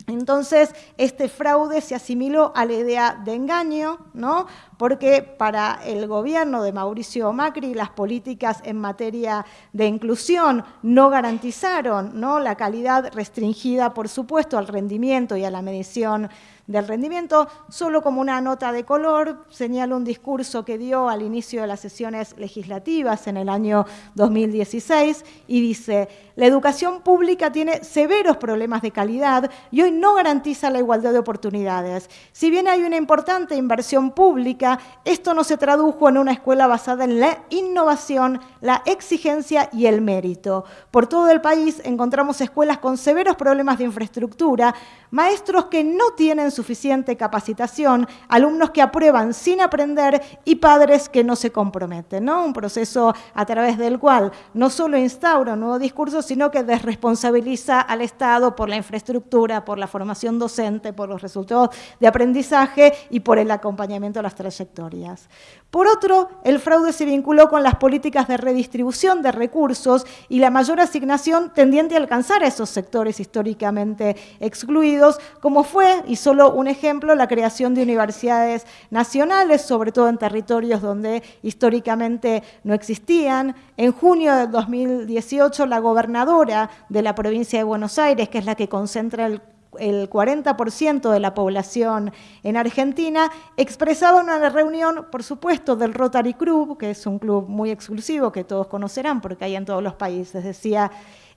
entonces, este fraude se asimiló a la idea de engaño, ¿no? porque para el gobierno de Mauricio Macri las políticas en materia de inclusión no garantizaron ¿no? la calidad restringida, por supuesto, al rendimiento y a la medición del rendimiento. Solo como una nota de color, señalo un discurso que dio al inicio de las sesiones legislativas en el año 2016 y dice, la educación pública tiene severos problemas de calidad y hoy no garantiza la igualdad de oportunidades. Si bien hay una importante inversión pública, esto no se tradujo en una escuela basada en la innovación, la exigencia y el mérito. Por todo el país encontramos escuelas con severos problemas de infraestructura, maestros que no tienen suficiente capacitación, alumnos que aprueban sin aprender y padres que no se comprometen. ¿no? Un proceso a través del cual no solo instaura un nuevo discurso, sino que desresponsabiliza al Estado por la infraestructura, por la formación docente, por los resultados de aprendizaje y por el acompañamiento a las trayectorias. Por otro, el fraude se vinculó con las políticas de redistribución de recursos y la mayor asignación tendiente a alcanzar a esos sectores históricamente excluidos, como fue, y solo un ejemplo, la creación de universidades nacionales, sobre todo en territorios donde históricamente no existían. En junio de 2018, la gobernadora de la provincia de Buenos Aires, que es la que concentra el el 40% de la población en Argentina, expresaba en una reunión, por supuesto, del Rotary Club, que es un club muy exclusivo que todos conocerán porque hay en todos los países, decía,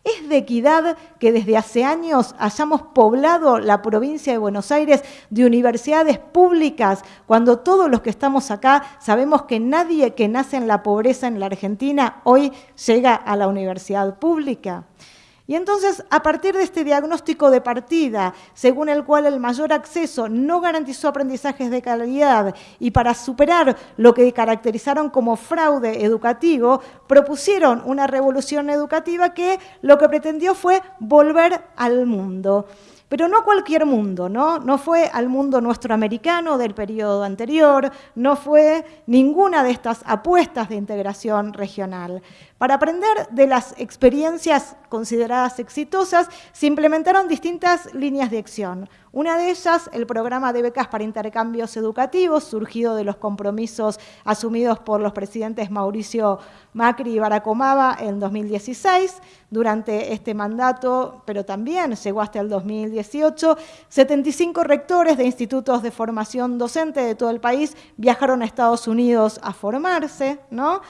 es de equidad que desde hace años hayamos poblado la provincia de Buenos Aires de universidades públicas, cuando todos los que estamos acá sabemos que nadie que nace en la pobreza en la Argentina hoy llega a la universidad pública. Y entonces, a partir de este diagnóstico de partida, según el cual el mayor acceso no garantizó aprendizajes de calidad y para superar lo que caracterizaron como fraude educativo, propusieron una revolución educativa que lo que pretendió fue volver al mundo. Pero no cualquier mundo, ¿no? No fue al mundo nuestro americano del periodo anterior, no fue ninguna de estas apuestas de integración regional. Para aprender de las experiencias consideradas exitosas, se implementaron distintas líneas de acción. Una de ellas, el programa de becas para intercambios educativos, surgido de los compromisos asumidos por los presidentes Mauricio Macri y Barack en 2016. Durante este mandato, pero también llegó hasta el 2018, 75 rectores de institutos de formación docente de todo el país viajaron a Estados Unidos a formarse, ¿no?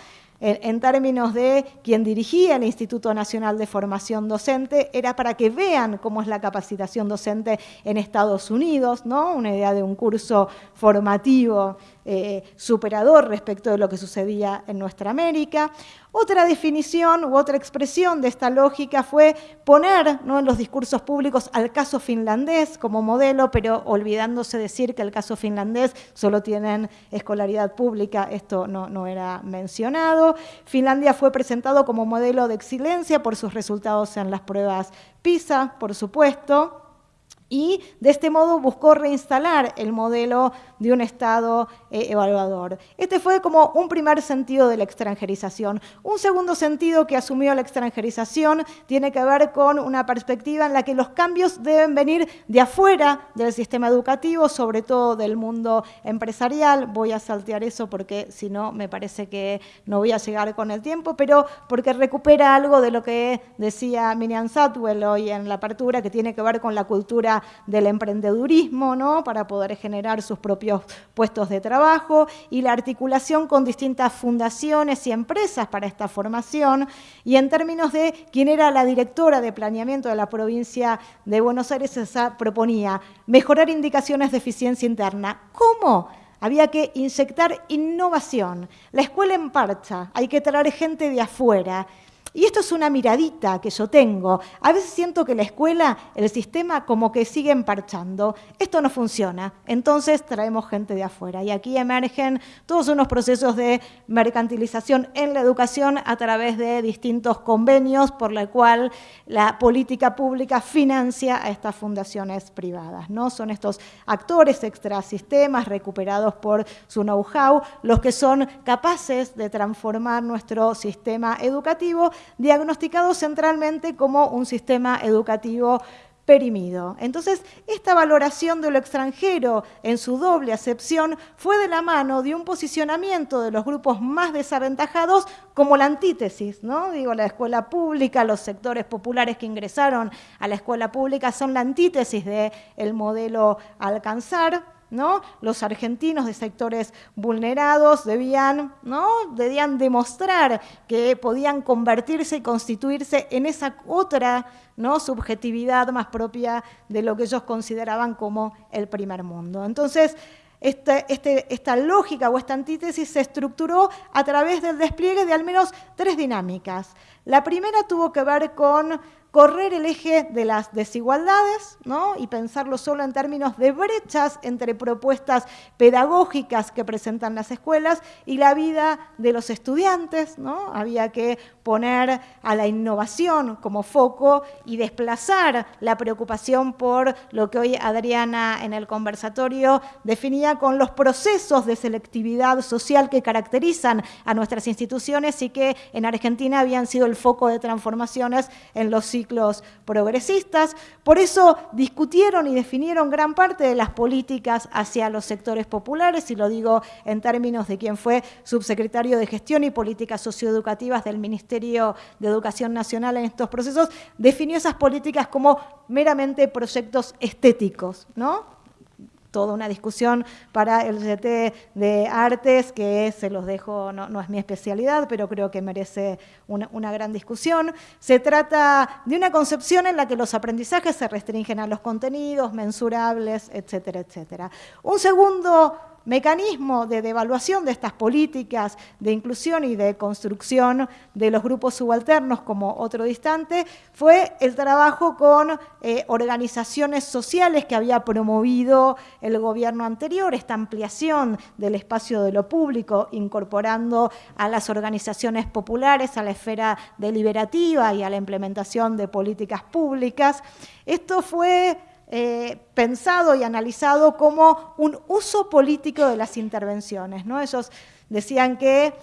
En, términos de quien dirigía el Instituto Nacional de Formación Docente, era para que vean cómo es la capacitación docente en Estados Unidos, ¿no? una idea de un curso formativo eh, superador respecto de lo que sucedía en nuestra América. Otra definición u otra expresión de esta lógica fue poner ¿no? en los discursos públicos al caso finlandés como modelo, pero olvidándose decir que el caso finlandés solo tienen escolaridad pública, esto no, no era mencionado. Finlandia fue presentado como modelo de excelencia por sus resultados en las pruebas PISA, por supuesto y de este modo buscó reinstalar el modelo de un Estado eh, evaluador. Este fue como un primer sentido de la extranjerización. Un segundo sentido que asumió la extranjerización tiene que ver con una perspectiva en la que los cambios deben venir de afuera del sistema educativo, sobre todo del mundo empresarial. Voy a saltear eso porque si no me parece que no voy a llegar con el tiempo, pero porque recupera algo de lo que decía Miriam Satwell hoy en la apertura, que tiene que ver con la cultura del emprendedurismo, ¿no? para poder generar sus propios puestos de trabajo, y la articulación con distintas fundaciones y empresas para esta formación, y en términos de quién era la directora de planeamiento de la provincia de Buenos Aires, esa proponía mejorar indicaciones de eficiencia interna. ¿Cómo? Había que inyectar innovación. La escuela en parcha, hay que traer gente de afuera. Y esto es una miradita que yo tengo. A veces siento que la escuela, el sistema, como que sigue emparchando. Esto no funciona. Entonces traemos gente de afuera. Y aquí emergen todos unos procesos de mercantilización en la educación a través de distintos convenios por la cual la política pública financia a estas fundaciones privadas. ¿no? Son estos actores extrasistemas recuperados por su know-how los que son capaces de transformar nuestro sistema educativo diagnosticado centralmente como un sistema educativo perimido. Entonces, esta valoración de lo extranjero en su doble acepción fue de la mano de un posicionamiento de los grupos más desaventajados como la antítesis, ¿no? Digo, la escuela pública, los sectores populares que ingresaron a la escuela pública son la antítesis del modelo alcanzar, ¿no? Los argentinos de sectores vulnerados debían, ¿no? debían demostrar que podían convertirse y constituirse en esa otra ¿no? subjetividad más propia de lo que ellos consideraban como el primer mundo. Entonces, este, este, esta lógica o esta antítesis se estructuró a través del despliegue de al menos tres dinámicas. La primera tuvo que ver con correr el eje de las desigualdades ¿no? y pensarlo solo en términos de brechas entre propuestas pedagógicas que presentan las escuelas y la vida de los estudiantes. ¿no? Había que poner a la innovación como foco y desplazar la preocupación por lo que hoy Adriana en el conversatorio definía con los procesos de selectividad social que caracterizan a nuestras instituciones y que en Argentina habían sido el foco de transformaciones en los ciclos progresistas. Por eso discutieron y definieron gran parte de las políticas hacia los sectores populares, y lo digo en términos de quien fue subsecretario de Gestión y Políticas Socioeducativas del Ministerio de Educación Nacional en estos procesos, definió esas políticas como meramente proyectos estéticos, ¿no? Toda una discusión para el GT de artes, que se los dejo, no, es mi especialidad, pero creo que merece una, una, gran discusión. Se trata de una concepción en la que los aprendizajes se restringen a los contenidos mensurables, etcétera, etcétera. Un segundo mecanismo de devaluación de estas políticas de inclusión y de construcción de los grupos subalternos como otro distante fue el trabajo con eh, organizaciones sociales que había promovido el gobierno anterior, esta ampliación del espacio de lo público, incorporando a las organizaciones populares a la esfera deliberativa y a la implementación de políticas públicas. Esto fue eh, pensado y analizado como un uso político de las intervenciones. ¿no? Ellos decían que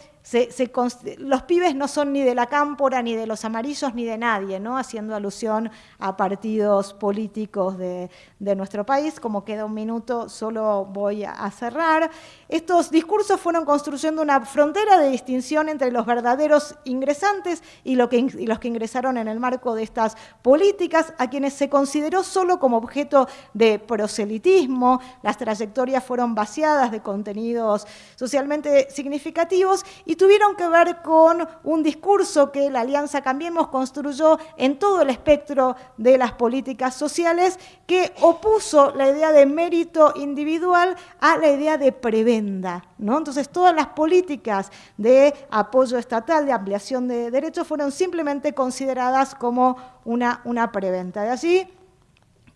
los pibes no son ni de la cámpora, ni de los amarillos, ni de nadie, haciendo alusión a partidos políticos de, nuestro país. Como queda un minuto, solo voy a cerrar. Estos discursos fueron construyendo una frontera de distinción entre los verdaderos ingresantes y, los que ingresaron en el marco de estas políticas, a quienes se consideró solo como objeto de proselitismo. Las trayectorias fueron vaciadas de contenidos socialmente significativos y tuvieron que ver con un discurso que la Alianza Cambiemos construyó en todo el espectro de las políticas sociales que opuso la idea de mérito individual a la idea de prebenda. ¿no? Entonces todas las políticas de apoyo estatal, de ampliación de derechos, fueron simplemente consideradas como una, una preventa. De allí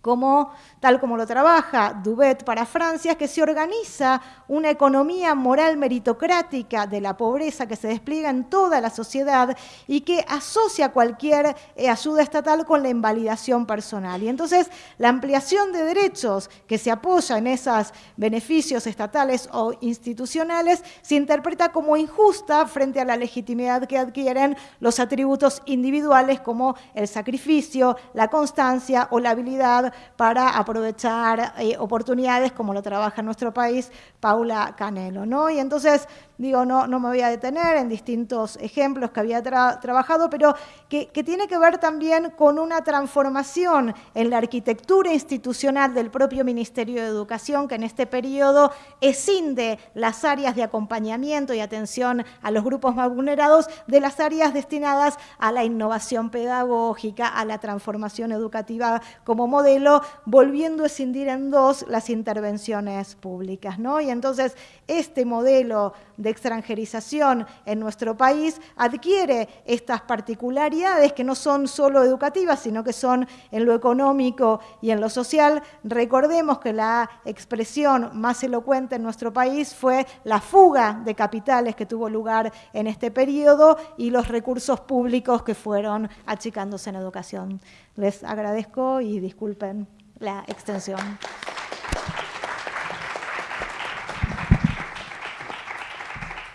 como, tal como lo trabaja Dubet para Francia, es que se organiza una economía moral meritocrática de la pobreza que se despliega en toda la sociedad y que asocia cualquier eh, ayuda estatal con la invalidación personal. Y entonces la ampliación de derechos que se apoya en esos beneficios estatales o institucionales se interpreta como injusta frente a la legitimidad que adquieren los atributos individuales como el sacrificio, la constancia o la habilidad para aprovechar eh, oportunidades como lo trabaja en nuestro país Paula Canelo. ¿no? Y entonces digo, no, no me voy a detener en distintos ejemplos que había trabajado, pero que, tiene que ver también con una transformación en la arquitectura institucional del propio Ministerio de Educación, que en este periodo escinde las áreas de acompañamiento y atención a los grupos más vulnerados de las áreas destinadas a la innovación pedagógica, a la transformación educativa como modelo, volviendo a escindir en dos las intervenciones públicas. ¿no? Y entonces este modelo de extranjerización en nuestro país adquiere estas particularidades que no son solo educativas, sino que son en lo económico y en lo social. Recordemos que la expresión más elocuente en nuestro país fue la fuga de capitales que tuvo lugar en este periodo y los recursos públicos que fueron achicándose en educación. Les agradezco y disculpen la extensión.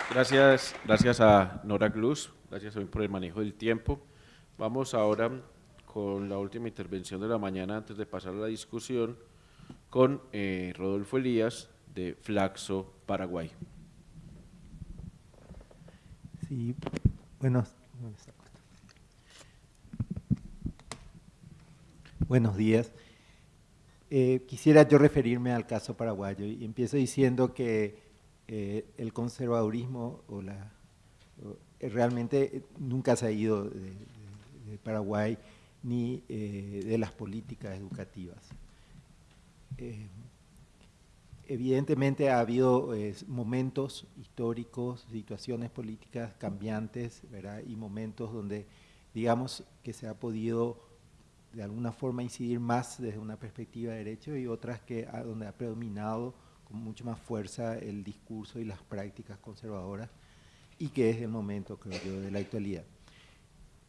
Gracias, gracias a Nora Gluz, gracias por el manejo del tiempo. Vamos ahora con la última intervención de la mañana antes de pasar a la discusión con eh, Rodolfo Elías de Flaxo, Paraguay. Sí, buenos, buenos días. Eh, quisiera yo referirme al caso paraguayo y empiezo diciendo que eh, el conservadurismo o la, eh, realmente nunca se ha ido de, Paraguay ni de las políticas educativas. evidentemente ha habido momentos históricos, situaciones políticas cambiantes y momentos donde digamos que se ha podido de alguna forma incidir más desde una perspectiva de derecho y otras que donde ha predominado con mucho más fuerza el discurso y las prácticas conservadoras y que es el momento, creo yo, de la actualidad.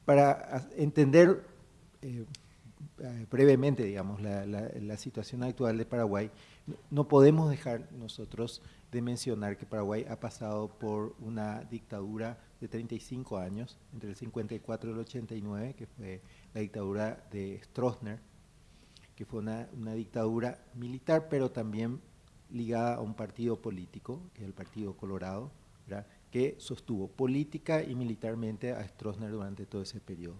Para entender eh, eh, brevemente, digamos, la, la, situación actual de Paraguay, no podemos dejar nosotros de mencionar que Paraguay ha pasado por una dictadura de 35 años, entre el 54 y el 89, que fue la dictadura de Stroessner, que fue una, dictadura militar, pero también ligada a un partido político, que es el Partido Colorado, que sostuvo política y militarmente a Stroessner durante todo ese periodo.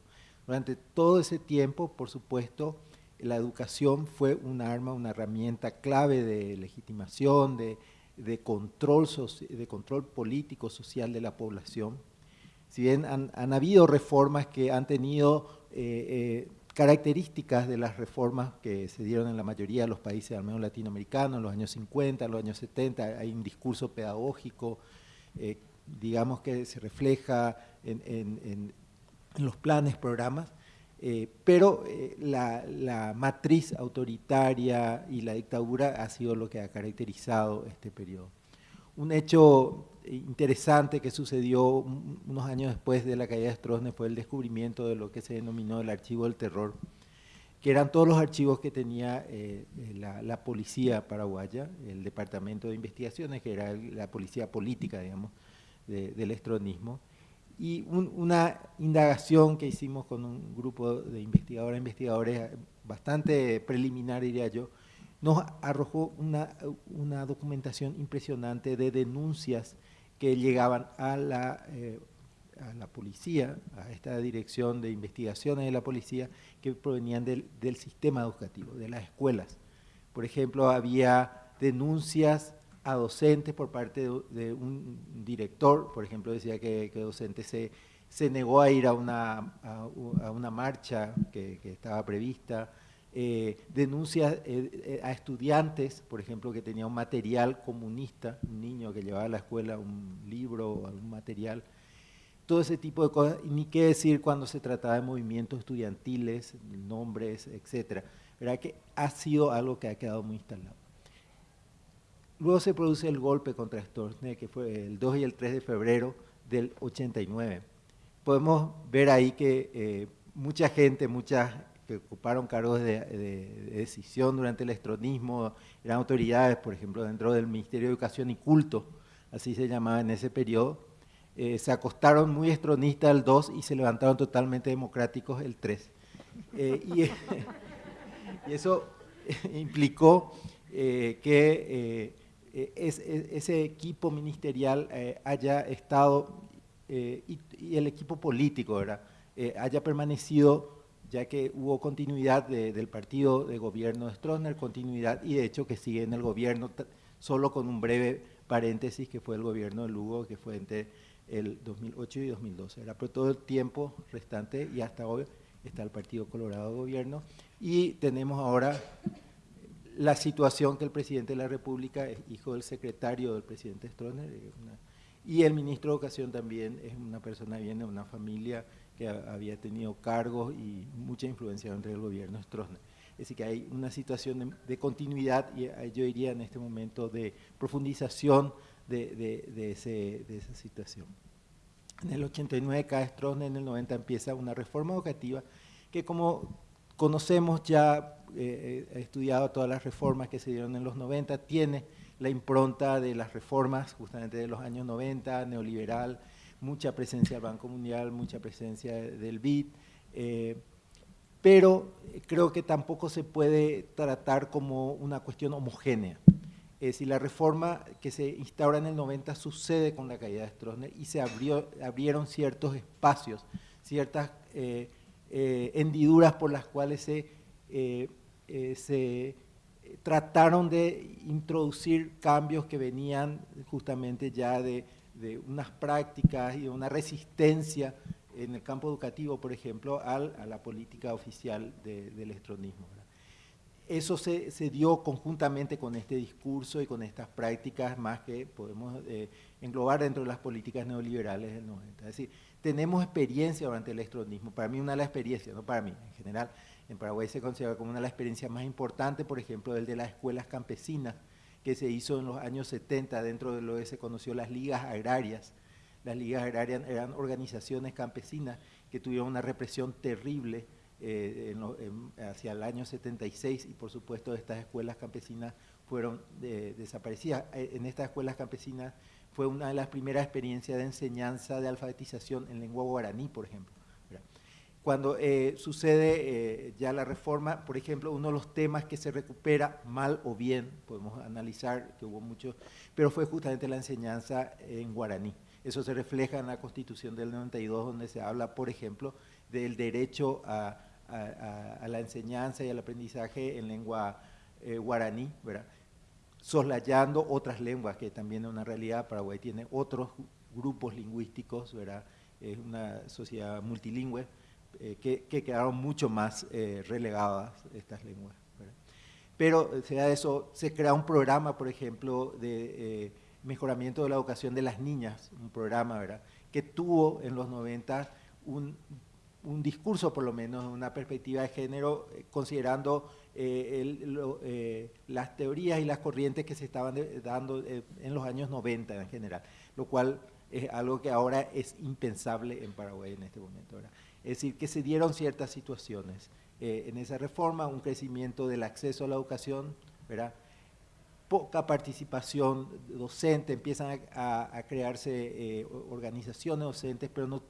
Durante todo ese tiempo, por supuesto, la educación fue un arma, una herramienta clave de legitimación, de, control, de control político, social de la población. Si bien han, habido reformas que han tenido eh, eh, características de las reformas que se dieron en la mayoría de los países, al menos latinoamericanos, en los años 50, en los años 70, hay un discurso pedagógico, eh, digamos que se refleja en, los planes, programas, pero la, la, matriz autoritaria y la dictadura ha sido lo que ha caracterizado este periodo. Un hecho interesante que sucedió unos años después de la caída de Stroessner fue el descubrimiento de lo que se denominó el archivo del terror, que eran todos los archivos que tenía eh, la, policía paraguaya, el departamento de investigaciones, que era la policía política, digamos, del estronismo, y una indagación que hicimos con un grupo de investigadoras e investigadores bastante preliminar, diría yo, nos arrojó una, una documentación impresionante de denuncias que llegaban a la, eh, a la policía, a esta dirección de investigaciones de la policía, que provenían del, del sistema educativo, de las escuelas. Por ejemplo, había denuncias a docentes por parte de, un director, por ejemplo, decía que, que docente se, se negó a ir a una, a, una marcha que, que estaba prevista, eh, denuncias eh, eh, a estudiantes, por ejemplo, que tenía un material comunista, un niño que llevaba a la escuela un libro o algún material, todo ese tipo de cosas, y ni qué decir cuando se trataba de movimientos estudiantiles, nombres, etcétera. ¿Verdad que ha sido algo que ha quedado muy instalado? Luego se produce el golpe contra Stroessner, que fue el 2 y el 3 de febrero del 89. Podemos ver ahí que mucha gente, muchas que ocuparon cargos de, decisión durante el estronismo, eran autoridades, por ejemplo, dentro del Ministerio de Educación y Culto, así se llamaba en ese periodo, eh, se acostaron muy estronistas el 2 y se levantaron totalmente democráticos el 3. Eh, y, eso implicó eh, que ese equipo ministerial haya estado, y, y, el equipo político, ¿verdad? haya permanecido ya que hubo continuidad del partido de gobierno de Stroessner, continuidad y de hecho que sigue en el gobierno, solo con un breve paréntesis que fue el gobierno de Lugo, que fue entre el 2008 y 2012. Era por todo el tiempo restante y hasta hoy está el Partido Colorado de Gobierno y tenemos ahora la situación que el presidente de la República es hijo del secretario del presidente Stroessner y el ministro de Educación también es una persona viene de una familia que había tenido cargos y mucha influencia entre el gobierno Stroessner. Es decir, que hay una situación de, continuidad y eh, yo diría en este momento de profundización de, de, esa situación. En el 89 cae Stroessner, en el 90 empieza una reforma educativa que como conocemos ya, eh, he estudiado todas las reformas que se dieron en los 90, tiene la impronta de las reformas justamente de los años 90, neoliberal, mucha presencia del Banco Mundial, mucha presencia del BID, eh, pero creo que tampoco se puede tratar como una cuestión homogénea. Es decir, la reforma que se instaura en el 90 sucede con la caída de Stroessner y se abrió, abrieron ciertos espacios, ciertas eh, eh, hendiduras por las cuales se, eh, se trataron de introducir cambios que venían justamente ya de, de unas prácticas y una resistencia en el campo educativo, por ejemplo, a la política oficial del estronismo. Eso se, dio conjuntamente con este discurso y con estas prácticas más que podemos eh, englobar dentro de las políticas neoliberales del 90. Es decir, tenemos experiencia durante el estronismo. Para mí una de las experiencias, no para mí, en general, en Paraguay se considera como una de las experiencias más importantes, por ejemplo, el de las escuelas campesinas, que se hizo en los años 70 dentro de lo que se conoció las ligas agrarias, las ligas agrarias eran organizaciones campesinas que tuvieron una represión terrible eh, hacia el año 76 y por supuesto estas escuelas campesinas fueron eh, desaparecidas. Eh, en estas escuelas campesinas fue una de las primeras experiencias de enseñanza de alfabetización en lengua guaraní, por ejemplo. Cuando sucede ya la reforma, por ejemplo, uno de los temas que se recupera mal o bien, podemos analizar que hubo muchos, pero fue justamente la enseñanza en guaraní. Eso se refleja en la Constitución del 92, donde se habla, por ejemplo, del derecho a, la enseñanza y al aprendizaje en lengua eh, guaraní, ¿verdad? soslayando otras lenguas, que también es una realidad. Paraguay tiene otros grupos lingüísticos, es una sociedad multilingüe, eh, que, quedaron mucho más eh, relegadas estas lenguas. Pero, sea eso, se crea un programa, por ejemplo, de mejoramiento de la educación de las niñas, un programa ¿verdad? que tuvo en los 90 un, un discurso, por lo menos, una perspectiva de género, eh, considerando eh, eh, las teorías y las corrientes que se estaban dando en los años 90 en general, lo cual es algo que ahora es impensable en Paraguay en este momento. ¿verdad? Es decir, que se dieron ciertas situaciones en esa reforma, un crecimiento del acceso a la educación, ¿verdad? poca participación docente, empiezan a, crearse eh, organizaciones docentes, pero no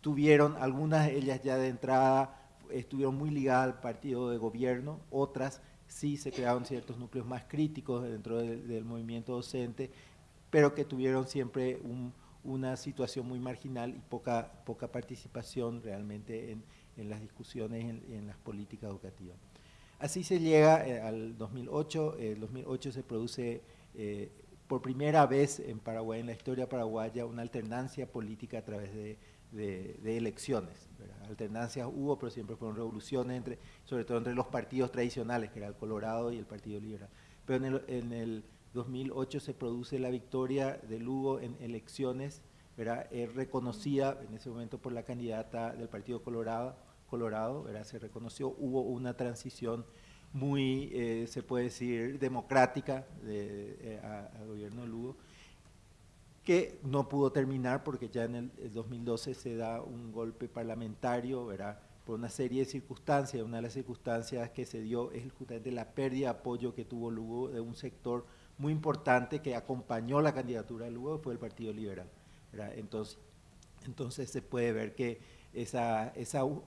tuvieron, algunas de ellas ya de entrada estuvieron muy ligadas al partido de gobierno, otras sí se crearon ciertos núcleos más críticos dentro del, movimiento docente, pero que tuvieron siempre una situación muy marginal y poca, poca participación realmente en, las discusiones y en las políticas educativas. Así se llega eh, al 2008, el 2008 se produce eh, por primera vez en Paraguay, en la historia paraguaya, una alternancia política a través de, elecciones. Alternancias hubo, pero siempre fueron revoluciones, entre, sobre todo entre los partidos tradicionales, que era el Colorado y el Partido Liberal. Pero en el, en el 2008 se produce la victoria de Lugo en elecciones, es reconocida en ese momento por la candidata del Partido Colorado, Colorado, se reconoció, hubo una transición muy, eh, se puede decir, democrática de, eh, al gobierno de Lugo, que no pudo terminar porque ya en el, 2012 se da un golpe parlamentario, ¿verdad? por una serie de circunstancias. Una de las circunstancias que se dio es justamente la pérdida de apoyo que tuvo Lugo de un sector muy importante que acompañó la candidatura de Lugo, fue el Partido Liberal. Entonces, entonces se puede ver que esas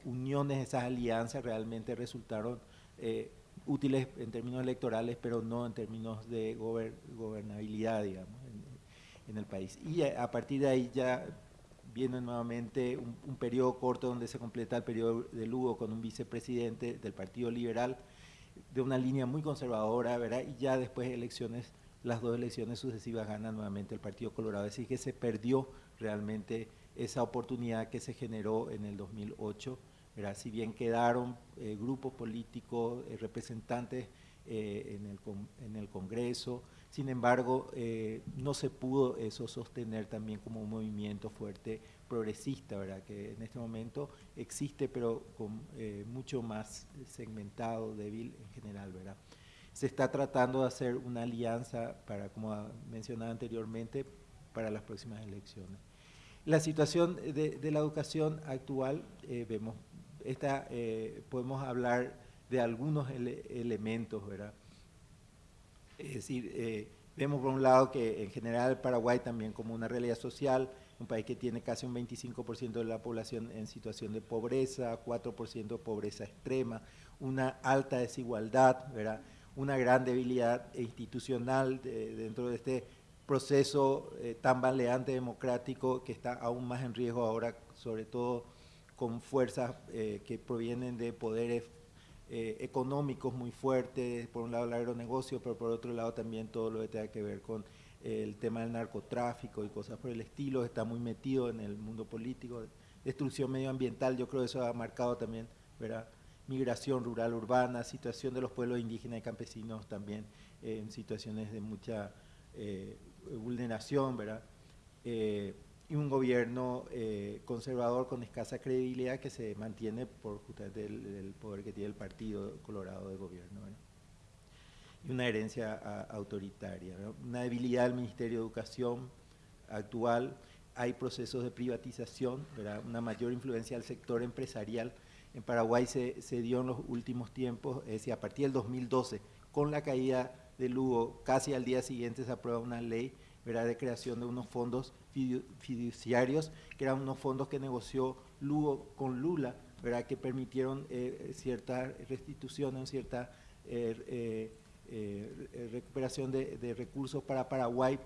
uniones, esas alianzas realmente resultaron eh, útiles en términos electorales, pero no en términos de gobernabilidad, digamos, en, el país. Y a, partir de ahí ya viene nuevamente un, periodo corto donde se completa el periodo de Lugo con un vicepresidente del Partido Liberal, de una línea muy conservadora. Y ya después de elecciones, las dos elecciones sucesivas gana nuevamente el Partido Colorado. Es decir, que se perdió realmente esa oportunidad que se generó en el 2008. Si bien quedaron eh, grupos políticos, eh, representantes eh, en, el, en, el, Congreso, sin embargo, no se pudo eso sostener también como un movimiento fuerte progresista, ¿verdad? que en este momento existe, pero con, mucho más segmentado, débil en general. ¿verdad? Se está tratando de hacer una alianza, para, como mencionaba anteriormente, para las próximas elecciones. La situación de, la educación actual, eh, vemos, esta, eh, podemos hablar de algunos elementos, ¿verdad? Es decir, eh, vemos por un lado que en general Paraguay también como una realidad social un país que tiene casi un 25% de la población en situación de pobreza, 4% de pobreza extrema, una alta desigualdad, ¿verdad? Una gran debilidad institucional dentro de este proceso eh, tan baleante democrático que está aún más en riesgo ahora, sobre todo con fuerzas eh, que provienen de poderes eh, económicos muy fuertes, por un lado el agronegocio, pero por otro lado también todo lo que tenga que ver con el tema del narcotráfico y cosas por el estilo, está muy metido en el mundo político, destrucción medioambiental, yo creo que eso ha marcado también, ¿verdad? Migración rural urbana, situación de los pueblos indígenas y campesinos también en situaciones de mucha eh, vulneración, ¿verdad? Eh, y un gobierno eh, conservador con escasa credibilidad que se mantiene por justamente el, poder que tiene el Partido Colorado de gobierno. Y una herencia autoritaria, una debilidad del Ministerio de Educación actual, hay procesos de privatización, ¿verdad? una mayor influencia del sector empresarial. En Paraguay se, dio en los últimos tiempos, es decir, a partir del 2012, con la caída de Lugo, casi al día siguiente se aprueba una ley ¿verdad? de creación de unos fondos fiduciarios, que eran unos fondos que negoció Lugo con Lula, ¿verdad? que permitieron eh, cierta restitución, cierta eh, eh, recuperación de, recursos para Paraguay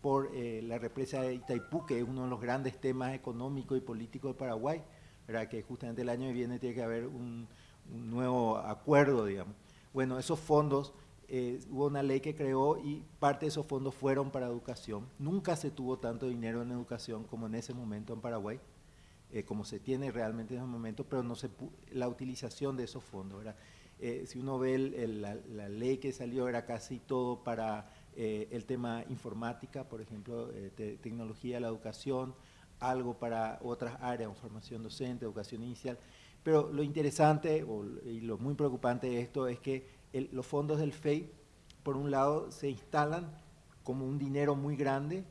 por la represa de Itaipú, que es uno de los grandes temas económicos y políticos de Paraguay, ¿verdad? que justamente el año que viene tiene que haber un, nuevo acuerdo, digamos. Bueno, esos fondos eh, hubo una ley que creó y parte de esos fondos fueron para educación. Nunca se tuvo tanto dinero en educación como en ese momento en Paraguay, eh, como se tiene realmente en ese momento, pero no se la utilización de esos fondos. Eh, si uno ve la, ley que salió, era casi todo para el tema informática, por ejemplo, tecnología de la educación, algo para otras áreas, formación docente, educación inicial. Pero lo interesante y lo muy preocupante de esto es que los fondos del FEI, por un lado, se instalan como un dinero muy grande,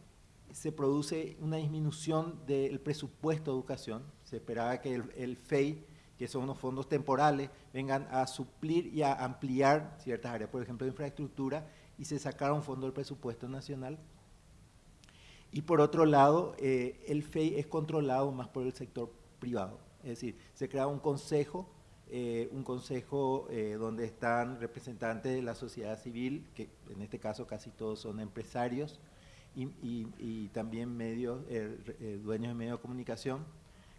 se produce una disminución del presupuesto de educación, se esperaba que el, FEI, que son unos fondos temporales, vengan a suplir y a ampliar ciertas áreas, por ejemplo, de infraestructura, y se sacaron un fondo del presupuesto nacional. Y por otro lado, eh, el FEI es controlado más por el sector privado, es decir, se crea un consejo eh, un consejo eh, donde están representantes de la sociedad civil, que en este caso casi todos son empresarios, y, también medios, dueños de medios de comunicación,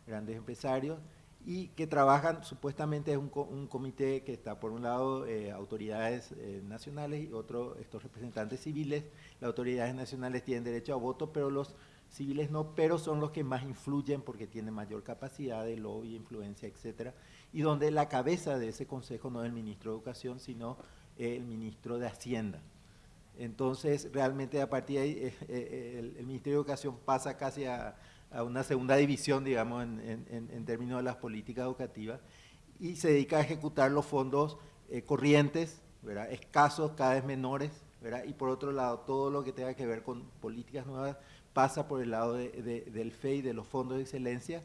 grandes empresarios, y que trabajan, supuestamente es un, un comité que está por un lado autoridades nacionales y otro estos representantes civiles. Las autoridades nacionales tienen derecho a voto, pero los civiles no, pero son los que más influyen porque tienen mayor capacidad de lobby, influencia, etcétera y donde la cabeza de ese consejo no es el ministro de Educación, sino el ministro de Hacienda. Entonces, realmente a partir de ahí, eh, eh, el, Ministerio de Educación pasa casi a, una segunda división, digamos, en, términos de las políticas educativas, y se dedica a ejecutar los fondos eh, corrientes, ¿verdad? escasos, cada vez menores, ¿verdad? y por otro lado, todo lo que tenga que ver con políticas nuevas pasa por el lado del FEI, de los fondos de excelencia,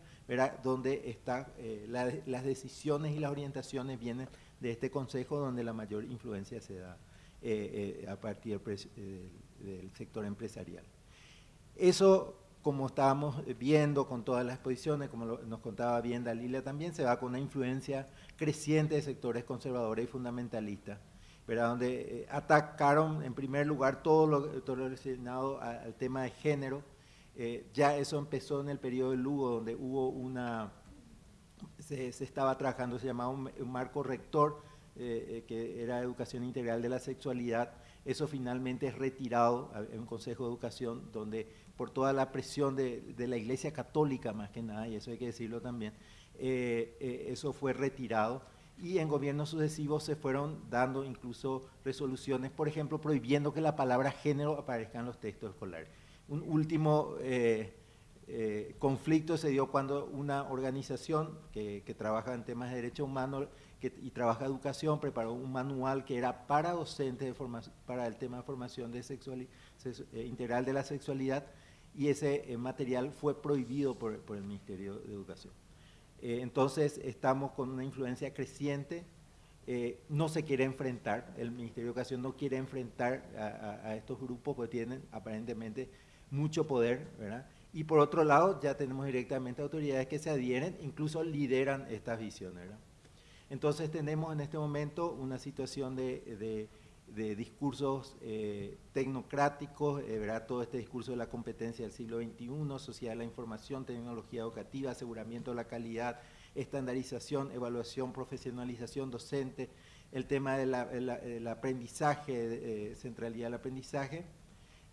donde está, eh, las decisiones y las orientaciones vienen de este consejo donde la mayor influencia se da eh, eh, a partir del, sector empresarial. Eso, como estábamos viendo con todas las exposiciones, como nos contaba bien Dalila también, se va con una influencia creciente de sectores conservadores y fundamentalistas, donde atacaron en primer lugar todo lo, todo lo relacionado al tema de género, eh, ya eso empezó en el periodo de Lugo, donde hubo una, se, estaba trabajando, se llamaba un, marco rector, eh, eh, que era educación integral de la sexualidad. Eso finalmente es retirado en un consejo de educación, donde por toda la presión de, de, la iglesia católica más que nada, y eso hay que decirlo también, eso fue retirado y en gobiernos sucesivos se fueron dando incluso resoluciones, por ejemplo, prohibiendo que la palabra género aparezca en los textos escolares. Un último eh, eh, conflicto se dio cuando una organización que, trabaja en temas de derechos humanos y trabaja educación preparó un manual que era para docentes de para el tema de formación de eh, integral de la sexualidad y ese material fue prohibido por, el Ministerio de Educación. Entonces estamos con una influencia creciente no se quiere enfrentar, el Ministerio de Educación no quiere enfrentar a, estos grupos porque tienen aparentemente mucho poder, ¿verdad? Y por otro lado, ya tenemos directamente autoridades que se adhieren, incluso lideran estas visiones. Entonces tenemos en este momento una situación de, discursos eh, tecnocráticos, eh, todo este discurso de la competencia del siglo XXI, sociedad de la información, tecnología educativa, aseguramiento de la calidad, estandarización, evaluación, profesionalización docente, el tema del aprendizaje, eh, centralidad del aprendizaje,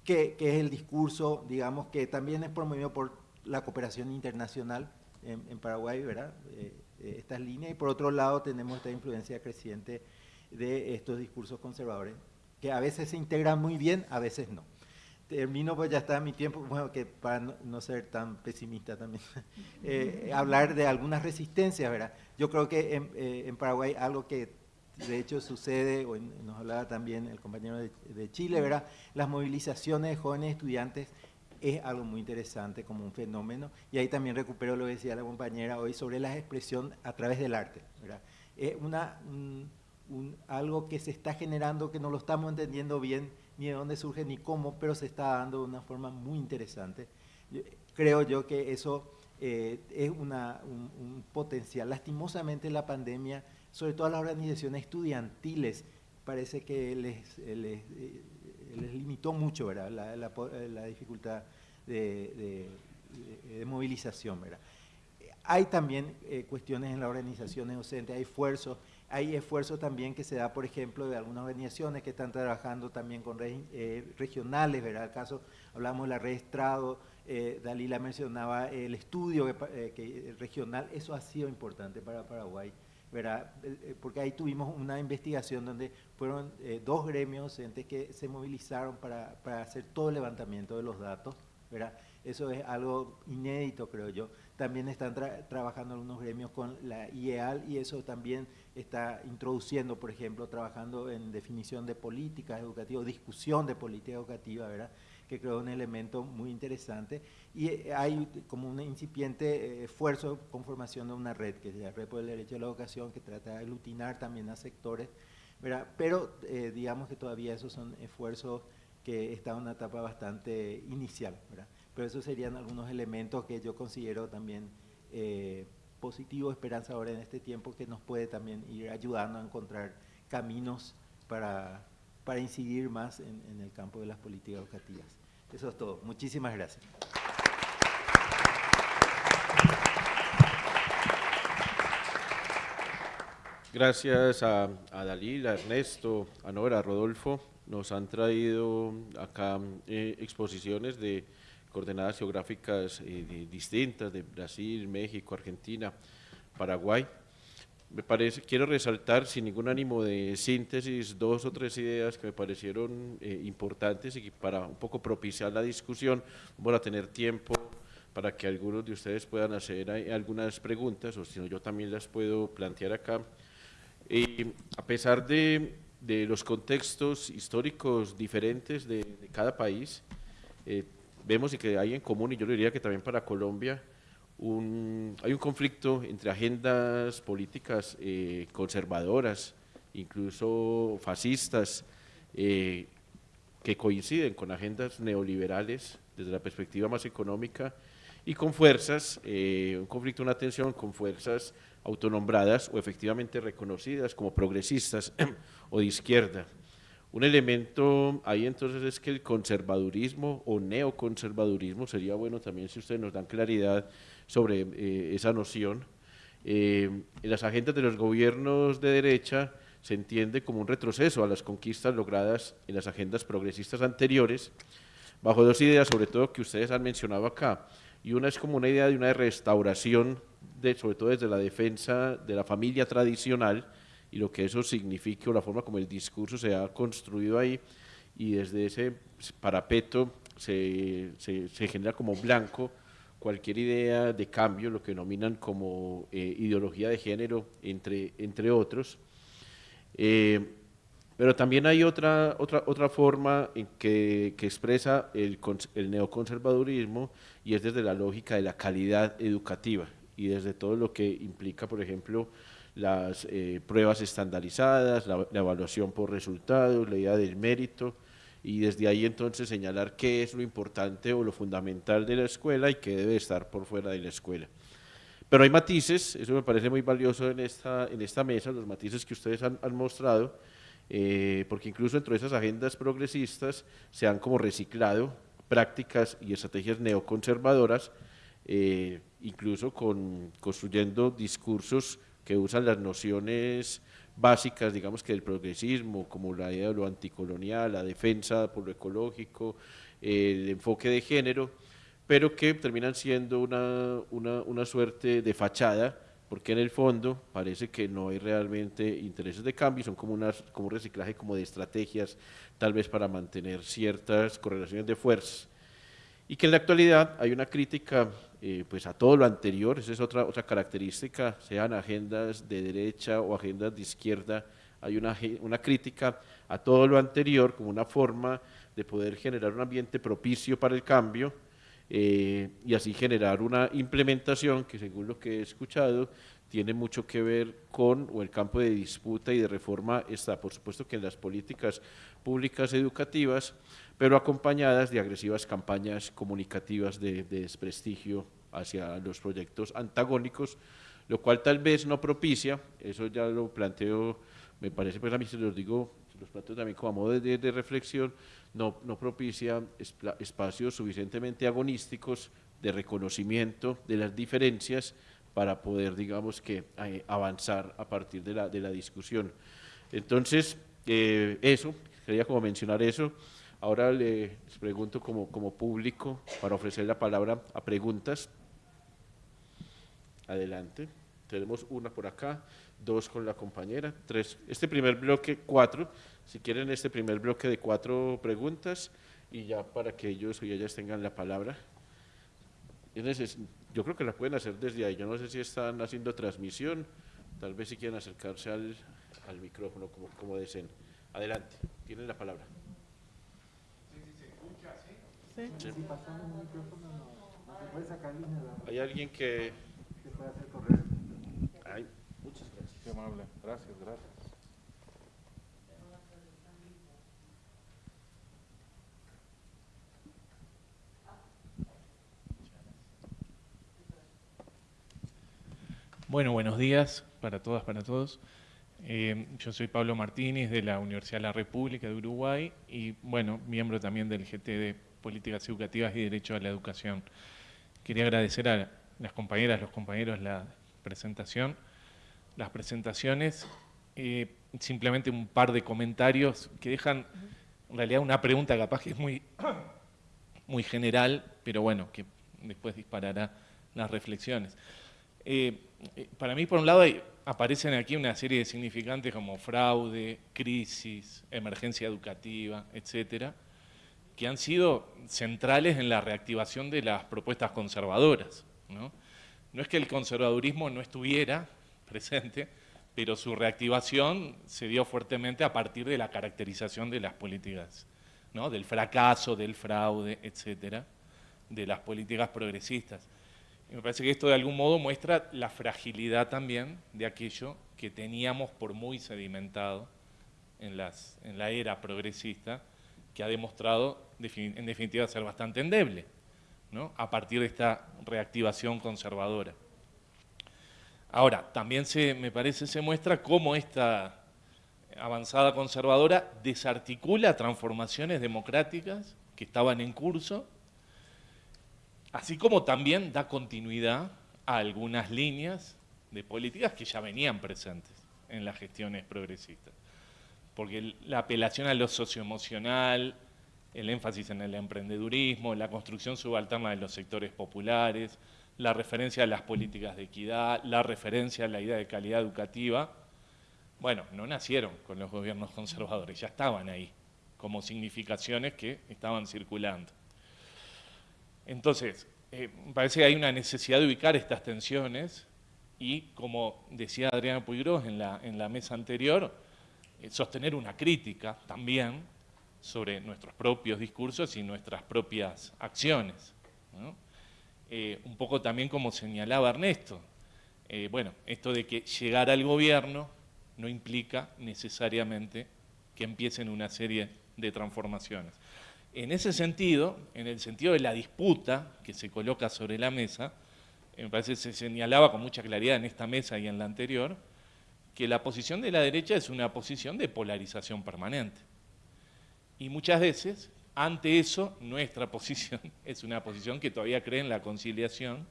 que, es el discurso, digamos, que también es promovido por la cooperación internacional en, Paraguay, ¿verdad? Estas líneas, y por otro lado tenemos esta influencia creciente de estos discursos conservadores, que a veces se integran muy bien, a veces no. Termino, pues ya está mi tiempo, bueno, que para no, ser tan pesimista también, hablar de algunas resistencias, ¿verdad? Yo creo que en, en Paraguay algo que de hecho sucede, o nos hablaba también el compañero de, Chile, ¿verdad? Las movilizaciones de jóvenes estudiantes es algo muy interesante como un fenómeno, y ahí también recupero lo que decía la compañera hoy sobre la expresión a través del arte, ¿verdad? Es una, algo que se está generando que no lo estamos entendiendo bien, ni de dónde surge ni cómo, pero se está dando de una forma muy interesante. creo yo que eso eh, es una, un potencial. Lastimosamente la pandemia sobre todo a las organizaciones estudiantiles, parece que les, les, eh, limitó mucho ¿verdad? La, dificultad de, movilización. ¿verdad? Hay también eh, cuestiones en las organizaciones docentes, hay esfuerzos, hay esfuerzos también que se da, por ejemplo, de algunas organizaciones que están trabajando también con redes eh, regionales, ¿verdad? El caso, hablamos de la red Estrado, Dalila mencionaba el estudio que, regional, eso ha sido importante para Paraguay. Eh, eh, porque ahí tuvimos una investigación donde fueron eh, dos gremios docentes que se movilizaron para, para, hacer todo el levantamiento de los datos. ¿verdad? Eso es algo inédito, creo yo. También están trabajando algunos gremios con la IEAL y eso también está introduciendo, por ejemplo, trabajando en definición de políticas educativas, discusión de política educativa, ¿verdad? que creo un elemento muy interesante. Y eh, hay como un incipiente eh, esfuerzo con formación de una red, que es la Red por el Derecho a la Educación, que trata de aglutinar también a sectores, ¿verdad? pero eh, digamos que todavía esos son esfuerzos que están en una etapa bastante inicial. ¿verdad? Pero esos serían algunos elementos que yo considero también positivos, ahora en este tiempo, que nos puede también ir ayudando a encontrar caminos para, para incidir más en, en el campo de las políticas educativas. Eso es todo. Muchísimas gracias. Gracias a, a a Ernesto, a Nora, a Rodolfo. Nos han traído acá eh, exposiciones de coordenadas geográficas eh, distintas de Brasil, México, Argentina, Paraguay me parece, quiero resaltar sin ningún ánimo de síntesis dos o tres ideas que me parecieron eh, importantes y para un poco propiciar la discusión, vamos a tener tiempo para que algunos de ustedes puedan hacer algunas preguntas o si no yo también las puedo plantear acá. Y a pesar de, de los contextos históricos diferentes de, cada país, eh, vemos y que hay en común, y yo diría que también para Colombia, hay un conflicto entre agendas políticas eh, conservadoras, incluso fascistas, eh, que coinciden con agendas neoliberales desde la perspectiva más económica y con fuerzas, eh, un conflicto, una tensión con fuerzas autonombradas o efectivamente reconocidas como progresistas o de izquierda. Un elemento ahí entonces es que el conservadurismo o neoconservadurismo, sería bueno también si ustedes nos dan claridad sobre eh, esa noción. Eh, en las agendas de los gobiernos de derecha se entiende como un retroceso a las conquistas logradas en las agendas progresistas anteriores, bajo dos ideas sobre todo que ustedes han mencionado acá. Y una es como una idea de una restauración, sobre todo desde la defensa de la familia tradicional, y lo que eso significa o la forma como el discurso se ha construido ahí y desde ese parapeto se, se, genera como blanco cualquier idea de cambio, lo que denominan como eh, ideología de género, entre, entre otros. Eh, pero también hay otra, otra, otra forma en que, que expresa el, el neoconservadurismo y es desde la lógica de la calidad educativa y desde todo lo que implica, por ejemplo, las eh, pruebas estandarizadas, la, evaluación por resultados, la idea del mérito y desde ahí entonces señalar qué es lo importante o lo fundamental de la escuela y qué debe estar por fuera de la escuela. Pero hay matices, eso me parece muy valioso en esta, en esta mesa, los matices que ustedes han, mostrado, eh, porque incluso dentro de esas agendas progresistas se han como reciclado prácticas y estrategias neoconservadoras, eh, incluso con, construyendo discursos que usan las nociones básicas, digamos que del progresismo, como la idea de lo anticolonial, la defensa por lo ecológico, el enfoque de género, pero que terminan siendo una, una, una suerte de fachada, porque en el fondo parece que no hay realmente intereses de cambio, son como, unas, como un reciclaje como de estrategias, tal vez para mantener ciertas correlaciones de fuerzas. Y que en la actualidad hay una crítica eh, pues a todo lo anterior, esa es otra, otra característica, sean agendas de derecha o agendas de izquierda, hay una, una crítica a todo lo anterior como una forma de poder generar un ambiente propicio para el cambio eh, y así generar una implementación que según lo que he escuchado tiene mucho que ver con o el campo de disputa y de reforma está por supuesto que en las políticas públicas educativas pero acompañadas de agresivas campañas comunicativas de, desprestigio hacia los proyectos antagónicos, lo cual tal vez no propicia, eso ya lo planteo, me parece, pues a mí se los digo, se los planteo también como modo de, reflexión, no, no propicia espacios suficientemente agonísticos de reconocimiento de las diferencias para poder, digamos que, avanzar a partir de la, de la discusión. Entonces, eh, eso, quería como mencionar eso, Ahora les pregunto como, como público para ofrecer la palabra a preguntas. Adelante. Tenemos una por acá, dos con la compañera, tres. Este primer bloque, cuatro. Si quieren este primer bloque de cuatro preguntas y ya para que ellos y ellas tengan la palabra. Yo creo que la pueden hacer desde ahí. Yo no sé si están haciendo transmisión, tal vez si quieren acercarse al, al micrófono como, como deseen. Adelante, tienen la palabra. Sí. sí. Si pasamos un micrófono, no, se puede Hay alguien que... Ay, muchas gracias. Qué amable. Gracias, gracias. Bueno, buenos días para todas, para todos. Eh, yo soy Pablo Martínez de la Universidad de la República de Uruguay y, bueno, miembro también del GTD políticas educativas y derecho a la educación. Quería agradecer a las compañeras, los compañeros la presentación, las presentaciones, eh, simplemente un par de comentarios que dejan en realidad una pregunta capaz que es muy, muy general, pero bueno, que después disparará las reflexiones. Eh, eh, para mí, por un lado, aparecen aquí una serie de significantes como fraude, crisis, emergencia educativa, etcétera, que han sido centrales en la reactivación de las propuestas conservadoras. ¿no? es que el conservadurismo no estuviera presente, pero su reactivación se dio fuertemente a partir de la caracterización de las políticas, ¿no? del fracaso, del fraude, etcétera, de las políticas progresistas. Y me parece que esto de algún modo muestra la fragilidad también de aquello que teníamos por muy sedimentado en, las, en la era progresista, que ha demostrado en definitiva ser bastante endeble, ¿no? a partir de esta reactivación conservadora. Ahora, también se, me parece se muestra cómo esta avanzada conservadora desarticula transformaciones democráticas que estaban en curso, así como también da continuidad a algunas líneas de políticas que ya venían presentes en las gestiones progresistas. Porque la apelación a lo socioemocional, el énfasis en el emprendedurismo, la construcción subalterna de los sectores populares, la referencia a las políticas de equidad, la referencia a la idea de calidad educativa, bueno, no nacieron con los gobiernos conservadores, ya estaban ahí, como significaciones que estaban circulando. Entonces, eh, parece que hay una necesidad de ubicar estas tensiones y, como decía Adriana Puigros en la, en la mesa anterior, eh, sostener una crítica también sobre nuestros propios discursos y nuestras propias acciones. Eh, un poco también como señalaba Ernesto, eh, bueno, esto de que llegar al gobierno no implica necesariamente que empiecen una serie de transformaciones. En ese sentido, en el sentido de la disputa que se coloca sobre la mesa, me parece que se señalaba con mucha claridad en esta mesa y en la anterior, que la posición de la derecha es una posición de polarización permanente. Y muchas veces, ante eso, nuestra posición es una posición que todavía cree en la conciliación,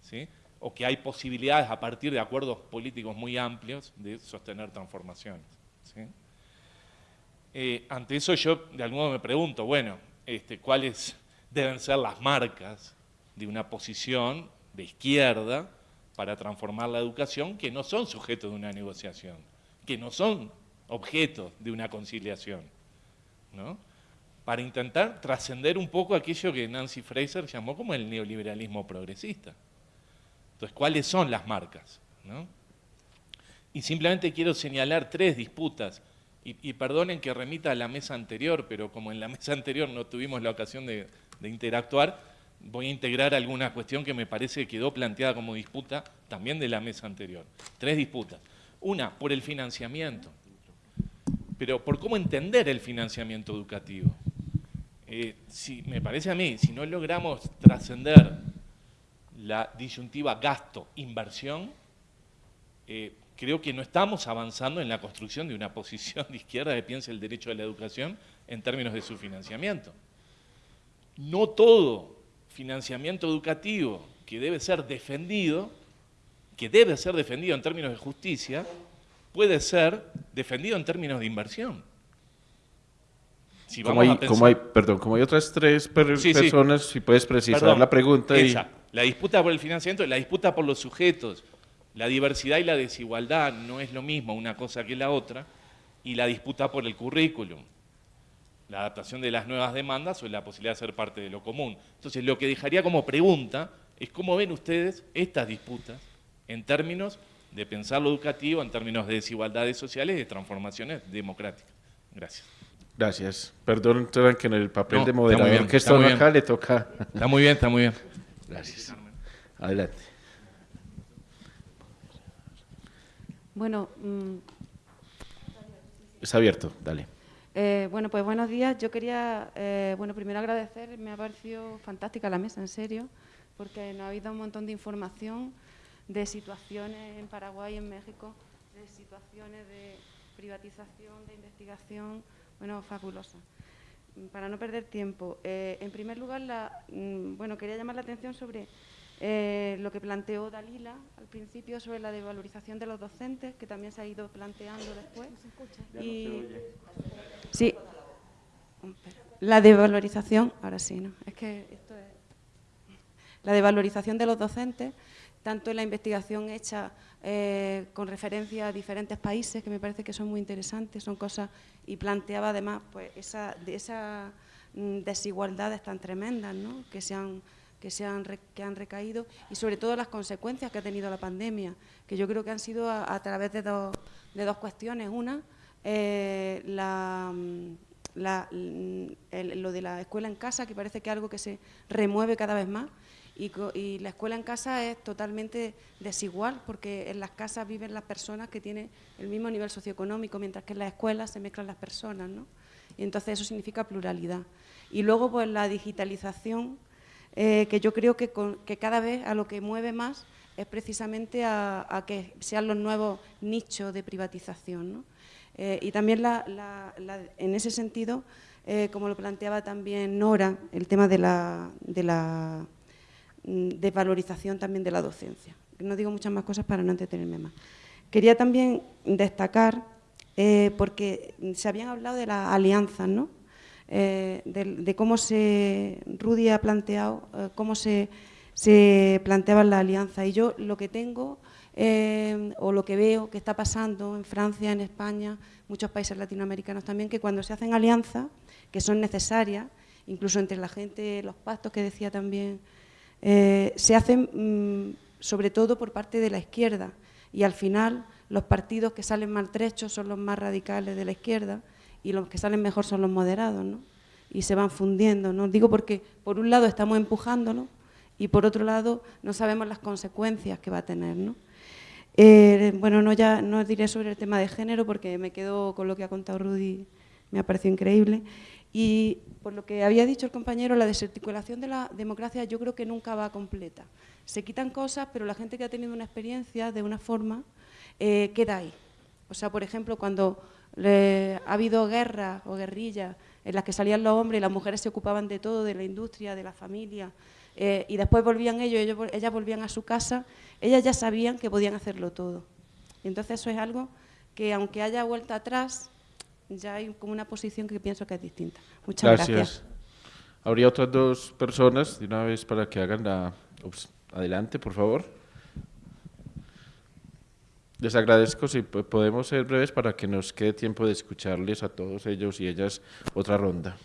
¿sí? o que hay posibilidades a partir de acuerdos políticos muy amplios de sostener transformaciones. Eh, ante eso yo de algún modo me pregunto, bueno, este, ¿cuáles deben ser las marcas de una posición de izquierda para transformar la educación que no son sujetos de una negociación, que no son objeto de una conciliación, ¿no? para intentar trascender un poco aquello que Nancy Fraser llamó como el neoliberalismo progresista. Entonces, ¿cuáles son las marcas? Y simplemente quiero señalar tres disputas, y, perdonen que remita a la mesa anterior, pero como en la mesa anterior no tuvimos la ocasión de, de interactuar, voy a integrar alguna cuestión que me parece que quedó planteada como disputa también de la mesa anterior. Tres disputas. Una, por el financiamiento, pero por cómo entender el financiamiento educativo. Eh, si, me parece a mí, si no logramos trascender la disyuntiva gasto-inversión, eh, creo que no estamos avanzando en la construcción de una posición de izquierda que piense el derecho a la educación en términos de su financiamiento. No todo financiamiento educativo que debe ser defendido, que debe ser defendido en términos de justicia, puede ser defendido en términos de inversión. como, hay, como, hay, perdón, como hay otras tres personas, si puedes precisar la pregunta. La disputa por el financiamiento, la disputa por los sujetos, la diversidad y la desigualdad no es lo mismo una cosa que la otra, y la disputa por el currículum la adaptación de las nuevas demandas o la posibilidad de ser parte de lo común. Entonces, lo que dejaría como pregunta es cómo ven ustedes estas disputas en términos de pensar lo educativo, en términos de desigualdades sociales y de transformaciones democráticas. Gracias. Gracias. Perdón que en el papel de moderador que está acá le toca. Está muy bien, está muy bien. Gracias. Adelante. Bueno, mm, está abierto, dale. Eh, bueno, pues buenos días. Yo quería, eh, bueno, primero agradecer, me ha parecido fantástica la mesa, en serio, porque nos ha habido un montón de información de situaciones en Paraguay, en México, de situaciones de privatización, de investigación, bueno, fabulosa. Para no perder tiempo, eh, en primer lugar, la, mm, bueno, quería llamar la atención sobre eh, lo que planteó Dalila al principio sobre la devalorización de los docentes, que también se ha ido planteando después. y, sí, la devalorización, ahora sí, ¿no? Es que esto es... La devalorización de los docentes, tanto en la investigación hecha eh, con referencia a diferentes países, que me parece que son muy interesantes, son cosas, y planteaba además pues esa, de esas mm, desigualdades tan tremendas ¿no? que se han que, se han, que han recaído y sobre todo las consecuencias que ha tenido la pandemia, que yo creo que han sido a, través de dos, de dos cuestiones. Una, eh, la, la, lo de la escuela en casa, que parece que es algo que se remueve cada vez más, y, la escuela en casa es totalmente desigual, porque en las casas viven las personas que tienen el mismo nivel socioeconómico, mientras que en las escuelas se mezclan las personas, ¿no? Y entonces eso significa pluralidad. Y luego, pues la digitalización eh, que yo creo que, cada vez a lo que mueve más es precisamente a, que sean los nuevos nichos de privatización. Eh, y también en ese sentido, eh, como lo planteaba también Nora, el tema de la, de mm, desvalorización también de la docencia. No digo muchas más cosas para no entretenerme más. Quería también destacar, porque se habían hablado de las alianzas, ¿no? Eh, de, cómo se, Rudy ha planteado, eh, cómo se, se planteaba la alianza. Y yo lo que tengo, eh, o lo que veo que está pasando en Francia, en España, muchos países latinoamericanos también, que cuando se hacen alianzas, que son necesarias, incluso entre la gente, los pactos que decía también, se hacen mm, sobre todo por parte de la izquierda. Y al final los partidos que salen maltrechos son los más radicales de la izquierda y los que salen mejor son los moderados, ¿no? Y se van fundiendo, ¿no? Digo porque por un lado estamos empujándolo y por otro lado no sabemos las consecuencias que va a tener, ¿no? Eh, bueno, no, ya, no diré sobre el tema de género porque me quedo con lo que ha contado Rudy me ha parecido increíble. Y por lo que había dicho el compañero, la desarticulación de la democracia yo creo que nunca va completa. Se quitan cosas, pero la gente que ha tenido una experiencia de una forma eh, queda ahí. O sea, por ejemplo, cuando ha habido guerra o guerrilla en las que salían los hombres y las mujeres se ocupaban de todo, de la industria, de la familia, eh, y después volvían ellos, ellos, ellas volvían a su casa, ellas ya sabían que podían hacerlo todo. Y entonces eso es algo que aunque haya vuelta atrás, ya hay como una posición que pienso que es distinta. Muchas gracias. gracias. Habría otras dos personas, de una vez para que hagan la... adelante, por favor. Les agradezco si podemos ser breves para que nos quede tiempo de escucharles a todos ellos y ellas otra ronda.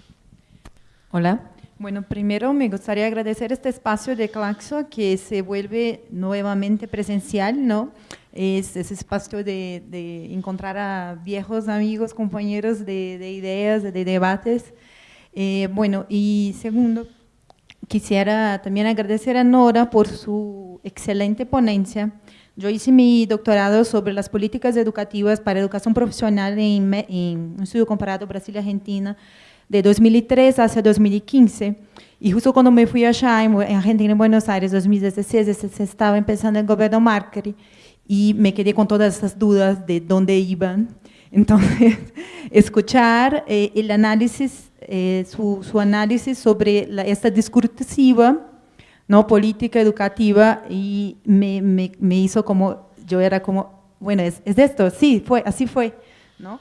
Hola. Bueno, primero me gustaría agradecer este espacio de Claxo que se vuelve nuevamente presencial, ¿no? Es ese espacio de, encontrar a viejos amigos, compañeros de, ideas, de debates. Eh, bueno, y segundo, quisiera también agradecer a Nora por su excelente ponencia. Yo hice mi doctorado sobre las políticas educativas para educación profesional en, un estudio comparado Brasil-Argentina, de 2003 hacia 2015. Y justo cuando me fui allá en Argentina, en Buenos Aires, 2016, se estaba empezando el gobierno Macri y me quedé con todas esas dudas de dónde iban. Entonces, escuchar eh, el análisis, eh, su, su, análisis sobre la, esta discursiva, no política educativa, y me, me, me, hizo como, yo era como, bueno, es, es esto, sí, fue, así fue, ¿no?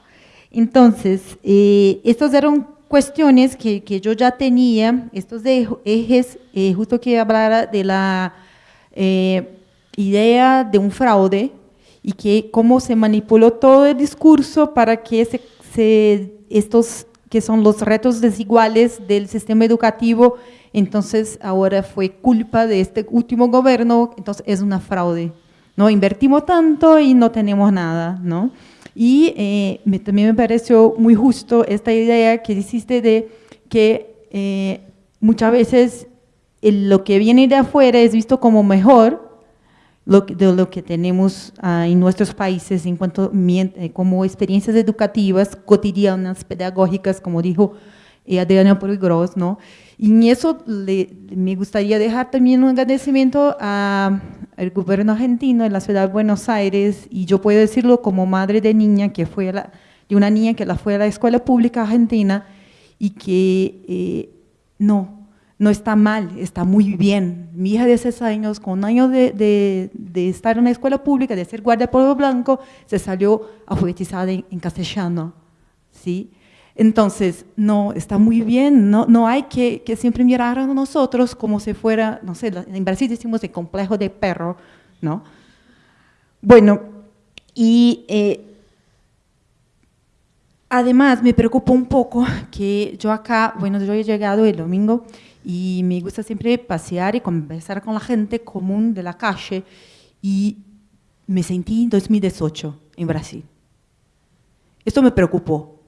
Entonces, eh, estos eran cuestiones que, que, yo ya tenía, estos ejes, eh, justo que hablara de la eh, idea de un fraude y que cómo se manipuló todo el discurso para que se, estos que son los retos desiguales del sistema educativo, entonces ahora fue culpa de este último gobierno, entonces es una fraude. ¿no? Invertimos tanto y no tenemos nada, ¿no? Y eh, me, también me pareció muy justo esta idea que hiciste de que eh, muchas veces lo que viene de afuera es visto como mejor lo, de lo que tenemos ah, en nuestros países en cuanto eh, como experiencias educativas cotidianas, pedagógicas, como dijo Adriana Porigros, ¿no? Y en eso me gustaría dejar también un agradecimiento al gobierno argentino en la ciudad de Buenos Aires, y yo puedo decirlo como madre de niña, que fue de una niña que la fue a la escuela pública argentina, y que eh, no, no está mal, está muy bien. Mi hija de seis años, con un año de, de, estar en la escuela pública, de ser guardia polvo blanco, se salió alfabetizada en, en castellano, ¿sí? Entonces, no, está muy bien, no, no hay que, que, siempre mirar a nosotros como si fuera, no sé, en Brasil decimos el complejo de perro, ¿no? Bueno, y eh, además me preocupa un poco que yo acá, bueno, yo he llegado el domingo y me gusta siempre pasear y conversar con la gente común de la calle y me sentí en 2018 en Brasil. Esto me preocupó,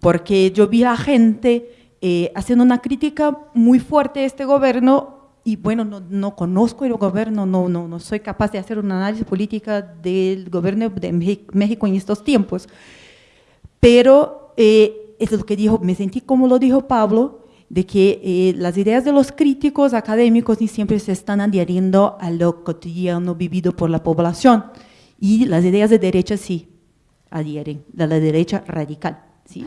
porque yo vi a gente eh, haciendo una crítica muy fuerte a este gobierno y bueno, no, no, conozco el gobierno, no, no, no soy capaz de hacer un análisis política del gobierno de México en estos tiempos, pero eh, es lo que dijo, me sentí como lo dijo Pablo, de que eh, las ideas de los críticos académicos ni siempre se están adhiriendo a lo cotidiano vivido por la población, y las ideas de derecha sí adhieren, de la derecha radical, ¿sí?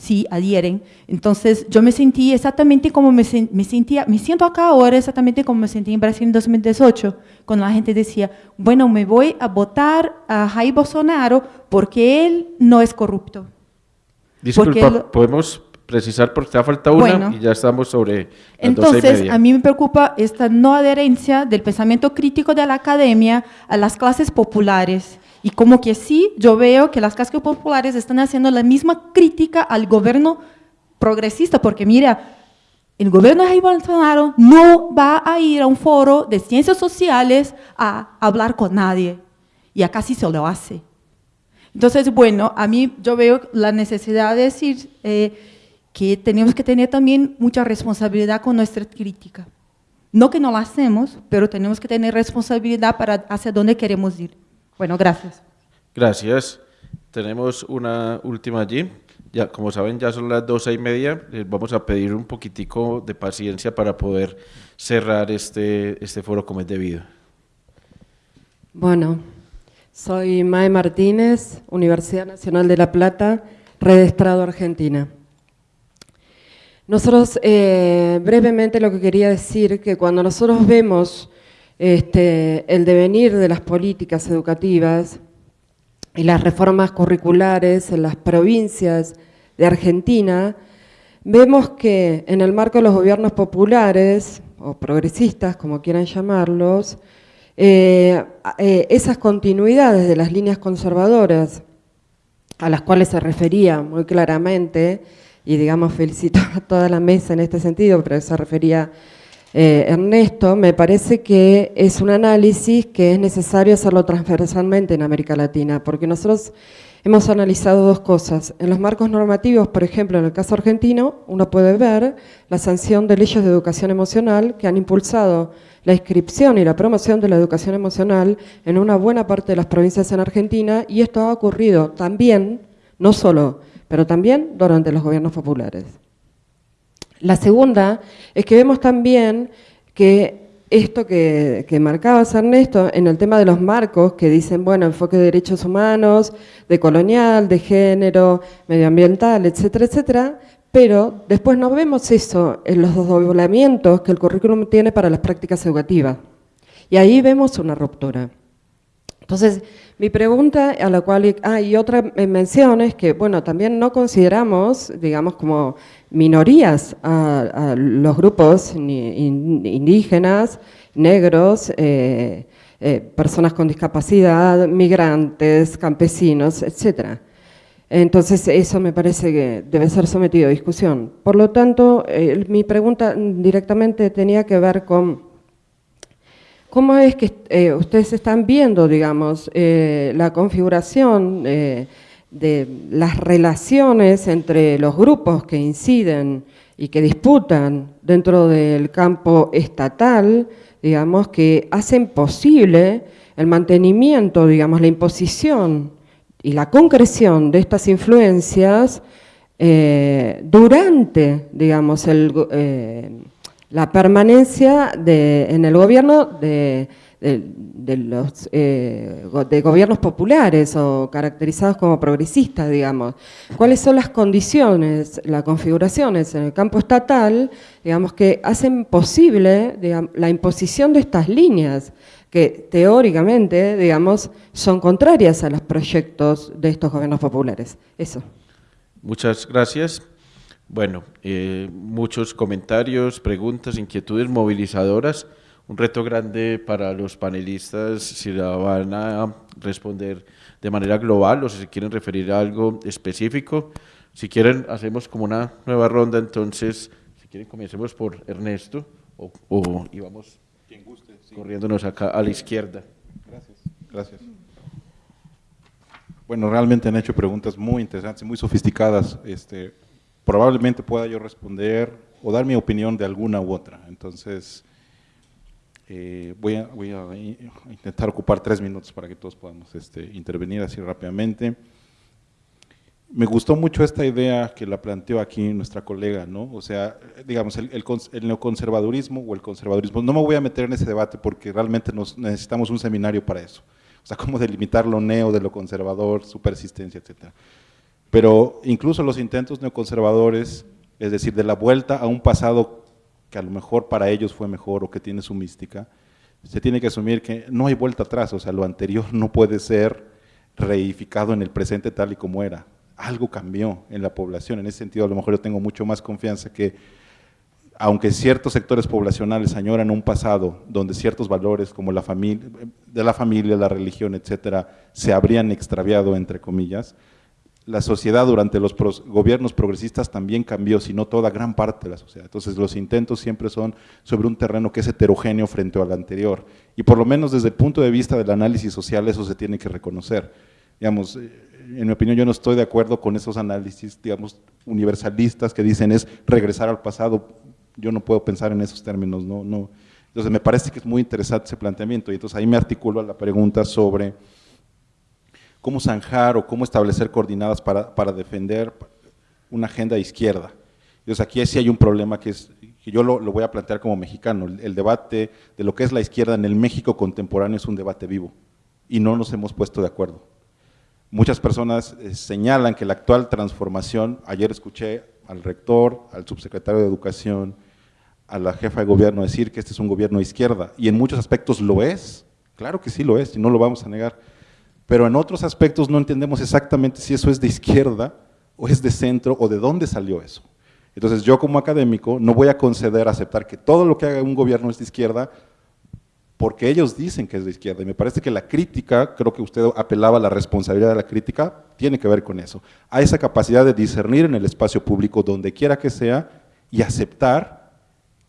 sí adhieren. Entonces, yo me sentí exactamente como me, me, sentía, me siento acá ahora exactamente como me sentí en Brasil en 2018, cuando la gente decía, bueno, me voy a votar a Jair Bolsonaro porque él no es corrupto. Disculpa, podemos precisar porque te falta una y ya estamos sobre Entonces, a mí me preocupa esta no adherencia del pensamiento crítico de la academia a las clases populares. Y como que sí, yo veo que las cascas populares están haciendo la misma crítica al gobierno progresista, porque mira, el gobierno de Bolsonaro no va a ir a un foro de ciencias sociales a hablar con nadie, y acá sí se lo hace. Entonces, bueno, a mí yo veo la necesidad de decir eh, que tenemos que tener también mucha responsabilidad con nuestra crítica. No que no la hacemos, pero tenemos que tener responsabilidad para hacia dónde queremos ir. Bueno, gracias. Gracias. Tenemos una última allí. Ya, como saben, ya son las doce y media. Les vamos a pedir un poquitico de paciencia para poder cerrar este, este foro como es debido. Bueno, soy Mae Martínez, Universidad Nacional de La Plata, Red Estrado Argentina. Nosotros, eh, brevemente lo que quería decir, que cuando nosotros vemos este, el devenir de las políticas educativas, y las reformas curriculares en las provincias de Argentina, vemos que en el marco de los gobiernos populares, o progresistas, como quieran llamarlos, eh, eh, esas continuidades de las líneas conservadoras a las cuales se refería muy claramente, y digamos felicito a toda la mesa en este sentido, pero se refería eh, Ernesto, me parece que es un análisis que es necesario hacerlo transversalmente en América Latina, porque nosotros hemos analizado dos cosas. En los marcos normativos, por ejemplo, en el caso argentino, uno puede ver la sanción de leyes de educación emocional que han impulsado la inscripción y la promoción de la educación emocional en una buena parte de las provincias en Argentina, y esto ha ocurrido también, no solo, pero también durante los gobiernos populares. La segunda es que vemos también que esto que, marcabas, Ernesto, en el tema de los marcos, que dicen, bueno, enfoque de derechos humanos, de colonial, de género, medioambiental, etcétera, etcétera, pero después no vemos eso en los doblamientos que el currículum tiene para las prácticas educativas. Y ahí vemos una ruptura. Entonces, mi pregunta a la cual, ah, y otra mención es que, bueno, también no consideramos, digamos, como minorías a, los grupos indígenas, negros, eh, eh, personas con discapacidad, migrantes, campesinos, etc. Entonces, eso me parece que debe ser sometido a discusión. Por lo tanto, eh, mi pregunta directamente tenía que ver con ¿Cómo es que eh, ustedes están viendo, digamos, eh, la configuración eh, de las relaciones entre los grupos que inciden y que disputan dentro del campo estatal, digamos, que hacen posible el mantenimiento, digamos, la imposición y la concreción de estas influencias durante, digamos, el la permanencia en el gobierno eh, de gobiernos populares o caracterizados como progresistas, digamos. ¿Cuáles son las condiciones, las configuraciones en el campo estatal, digamos, que hacen posible la imposición de estas líneas que teóricamente, digamos, son contrarias a los proyectos de estos gobiernos populares? Eso. Muchas gracias. Bueno, eh, muchos comentarios, preguntas, inquietudes movilizadoras. Un reto grande para los panelistas si la van a responder de manera global o si se quieren referir a algo específico. Si quieren, hacemos como una nueva ronda, entonces, si quieren, comencemos por Ernesto o, o y vamos corriéndonos acá a la izquierda. Gracias. Gracias. Bueno, realmente han hecho preguntas muy interesantes, muy sofisticadas. Este, probablemente pueda yo responder o dar mi opinión de alguna u otra. Entonces, eh, voy, a, voy, a, intentar ocupar tres minutos para que todos podamos este, intervenir así rápidamente. Me gustó mucho esta idea que la planteó aquí nuestra colega, ¿no? O sea, digamos, el, el, neoconservadurismo o el conservadurismo. No me voy a meter en ese debate porque realmente nos, necesitamos un seminario para eso. O sea, cómo delimitar lo neo de lo conservador, su persistencia, etcétera. Pero incluso los intentos neoconservadores, es decir, de la vuelta a un pasado que a lo mejor para ellos fue mejor o que tiene su mística, se tiene que asumir que no hay vuelta atrás, o sea, lo anterior no puede ser reificado en el presente tal y como era. Algo cambió en la población, en ese sentido a lo mejor yo tengo mucho más confianza que, aunque ciertos sectores poblacionales añoran un pasado donde ciertos valores como la familia, de la familia, la religión, etcétera, se habrían extraviado, entre comillas, la sociedad durante los gobiernos progresistas también cambió, si no toda, gran parte de la sociedad. Entonces los intentos siempre son sobre un terreno que es heterogéneo frente al anterior. Y por lo menos desde el punto de vista del análisis social eso se tiene que reconocer. Digamos, eh, en mi opinión yo no estoy de acuerdo con esos análisis, digamos, universalistas que dicen es regresar al pasado. Yo no puedo pensar en esos términos, no, no. Entonces me parece que es muy interesante ese planteamiento y entonces ahí me articulo a la pregunta sobre cómo zanjar o cómo establecer coordinadas para, defender una agenda de izquierda. Entonces aquí sí hay un problema que, es, que yo lo, voy a plantear como mexicano. El, debate de lo que es la izquierda en el México contemporáneo es un debate vivo y no nos hemos puesto de acuerdo. Muchas personas eh, señalan que la actual transformación, ayer escuché al rector, al subsecretario de Educación, a la jefa de gobierno decir que este es un gobierno de izquierda, y en muchos aspectos lo es, claro que sí lo es, y no lo vamos a negar, pero en otros aspectos no entendemos exactamente si eso es de izquierda, o es de centro, o de dónde salió eso. Entonces yo como académico no voy a conceder, aceptar que todo lo que haga un gobierno es de izquierda, porque ellos dicen que es de izquierda, y me parece que la crítica, creo que usted apelaba a la responsabilidad de la crítica, tiene que ver con eso, a esa capacidad de discernir en el espacio público, donde quiera que sea, y aceptar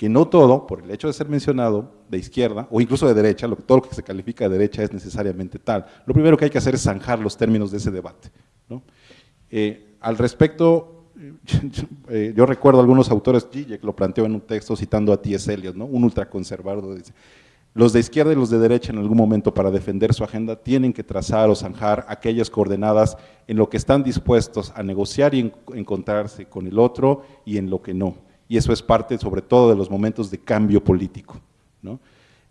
que no todo, por el hecho de ser mencionado de izquierda o incluso de derecha, lo, todo lo que se califica de derecha es necesariamente tal. Lo primero que hay que hacer es zanjar los términos de ese debate. Eh, al respecto, eh, yo recuerdo algunos autores, Zizek lo planteó en un texto citando a T.S. Eliot, ¿no? un ultraconservador, dice, los de izquierda y los de derecha en algún momento para defender su agenda tienen que trazar o zanjar aquellas coordenadas en lo que están dispuestos a negociar y encontrarse con el otro y en lo que no y eso es parte sobre todo de los momentos de cambio político.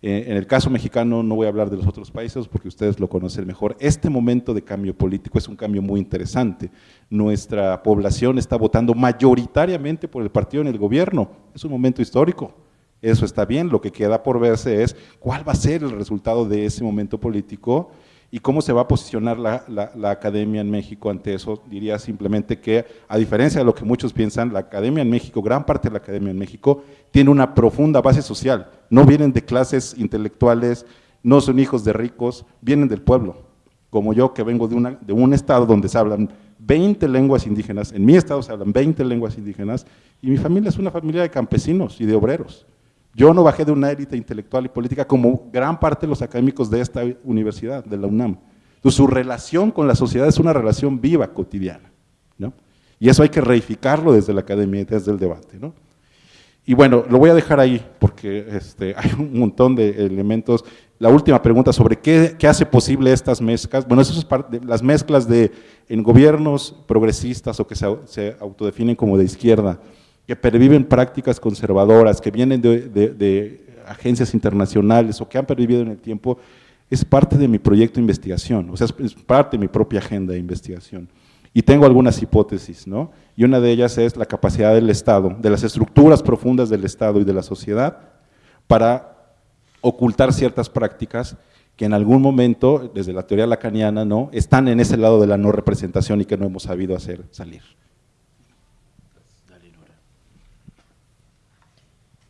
Eh, en el caso mexicano no voy a hablar de los otros países porque ustedes lo conocen mejor. Este momento de cambio político es un cambio muy interesante. Nuestra población está votando mayoritariamente por el partido en el gobierno. Es un momento histórico. Eso está bien. Lo que queda por verse es cuál va a ser el resultado de ese momento político ¿Y cómo se va a posicionar la, academia en México ante eso? Diría simplemente que, a diferencia de lo que muchos piensan, la academia en México, gran parte de la academia en México, tiene una profunda base social. No vienen de clases intelectuales, no son hijos de ricos, vienen del pueblo. Como yo, que vengo de, una, de un estado donde se hablan 20 lenguas indígenas, en mi estado se hablan 20 lenguas indígenas, y mi familia es una familia de campesinos y de obreros. Yo no bajé de una élite intelectual y política como gran parte de los académicos de esta universidad, de la UNAM. Su relación con la sociedad es una relación viva, cotidiana. ¿no? Y eso hay que reificarlo desde la academia desde el debate. ¿no? Y bueno, lo voy a dejar ahí porque este, hay un montón de elementos. La última pregunta sobre qué, hace posible estas mezclas. Bueno, eso es parte de las mezclas de en gobiernos progresistas o que se autodefinen como de izquierda que perviven prácticas conservadoras, que vienen de, agencias internacionales o que han pervivido en el tiempo, es parte de mi proyecto de investigación, o sea, es parte de mi propia agenda de investigación. Y tengo algunas hipótesis, ¿no? Y una de ellas es la capacidad del Estado, de las estructuras profundas del Estado y de la sociedad, para ocultar ciertas prácticas que en algún momento, desde la teoría lacaniana, ¿no? están en ese lado de la no representación y que no hemos sabido hacer salir.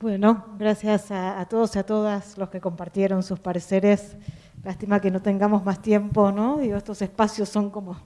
Bueno, gracias a, todos y a todas los que compartieron sus pareceres. Lástima que no tengamos más tiempo, ¿no? Digo, estos espacios son como,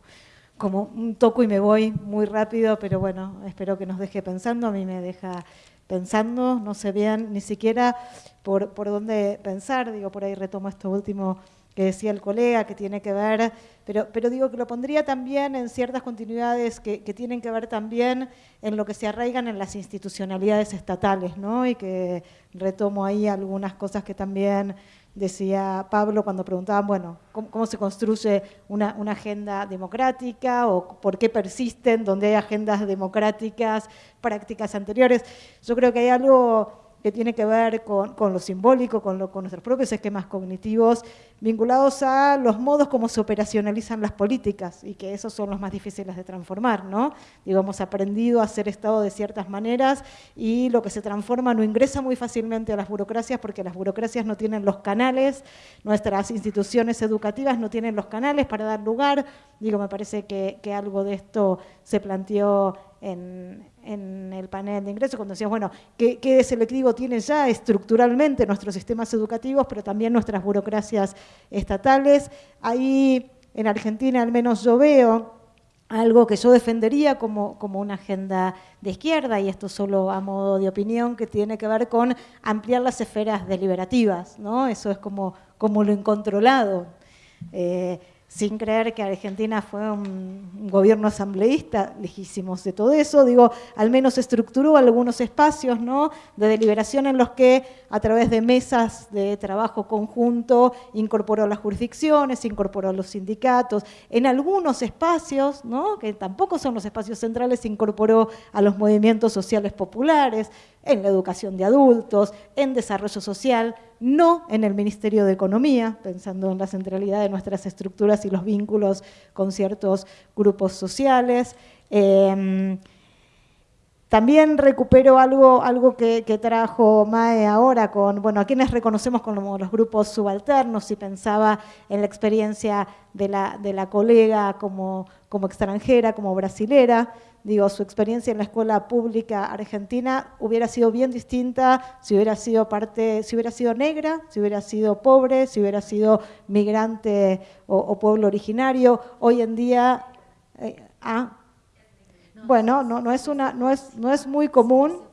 como un toco y me voy muy rápido, pero bueno, espero que nos deje pensando. A mí me deja pensando, no sé bien ni siquiera por, por dónde pensar. Digo, por ahí retomo esto último que decía el colega, que tiene que ver, pero, pero digo que lo pondría también en ciertas continuidades que, tienen que ver también en lo que se arraigan en las institucionalidades estatales, ¿no? Y que retomo ahí algunas cosas que también decía Pablo cuando preguntaban, bueno, ¿cómo, se construye una, una, agenda democrática o por qué persisten donde hay agendas democráticas, prácticas anteriores? Yo creo que hay algo que tiene que ver con, lo simbólico, con, lo, con nuestros propios esquemas cognitivos, vinculados a los modos como se operacionalizan las políticas y que esos son los más difíciles de transformar, ¿no? Digo, hemos aprendido a hacer Estado de ciertas maneras y lo que se transforma no ingresa muy fácilmente a las burocracias porque las burocracias no tienen los canales, nuestras instituciones educativas no tienen los canales para dar lugar. Digo, me parece que, algo de esto se planteó en, el panel de ingresos, cuando decíamos, bueno, ¿qué, qué selectivo tiene ya estructuralmente nuestros sistemas educativos, pero también nuestras burocracias estatales? Ahí en Argentina al menos yo veo algo que yo defendería como, como, una agenda de izquierda, y esto solo a modo de opinión, que tiene que ver con ampliar las esferas deliberativas, ¿no? Eso es como, como lo incontrolado. Eh, sin creer que Argentina fue un, gobierno asambleísta, lejísimos de todo eso, digo, al menos estructuró algunos espacios ¿no? de deliberación en los que a través de mesas de trabajo conjunto incorporó las jurisdicciones, incorporó los sindicatos, en algunos espacios, ¿no? que tampoco son los espacios centrales, incorporó a los movimientos sociales populares, en la educación de adultos, en desarrollo social, no en el Ministerio de Economía, pensando en la centralidad de nuestras estructuras y los vínculos con ciertos grupos sociales. Em, también recupero algo, que, trajo Mae ahora con, bueno, a quienes reconocemos como los grupos subalternos, y pensaba en la experiencia de la, de la colega como, como extranjera, como brasilera, digo, su experiencia en la escuela pública argentina hubiera sido bien distinta si hubiera sido parte, si hubiera sido negra, si hubiera sido pobre, si hubiera sido migrante o, pueblo originario. Hoy en día, eh, ah, bueno, no, no, es una, no, es, no es muy común.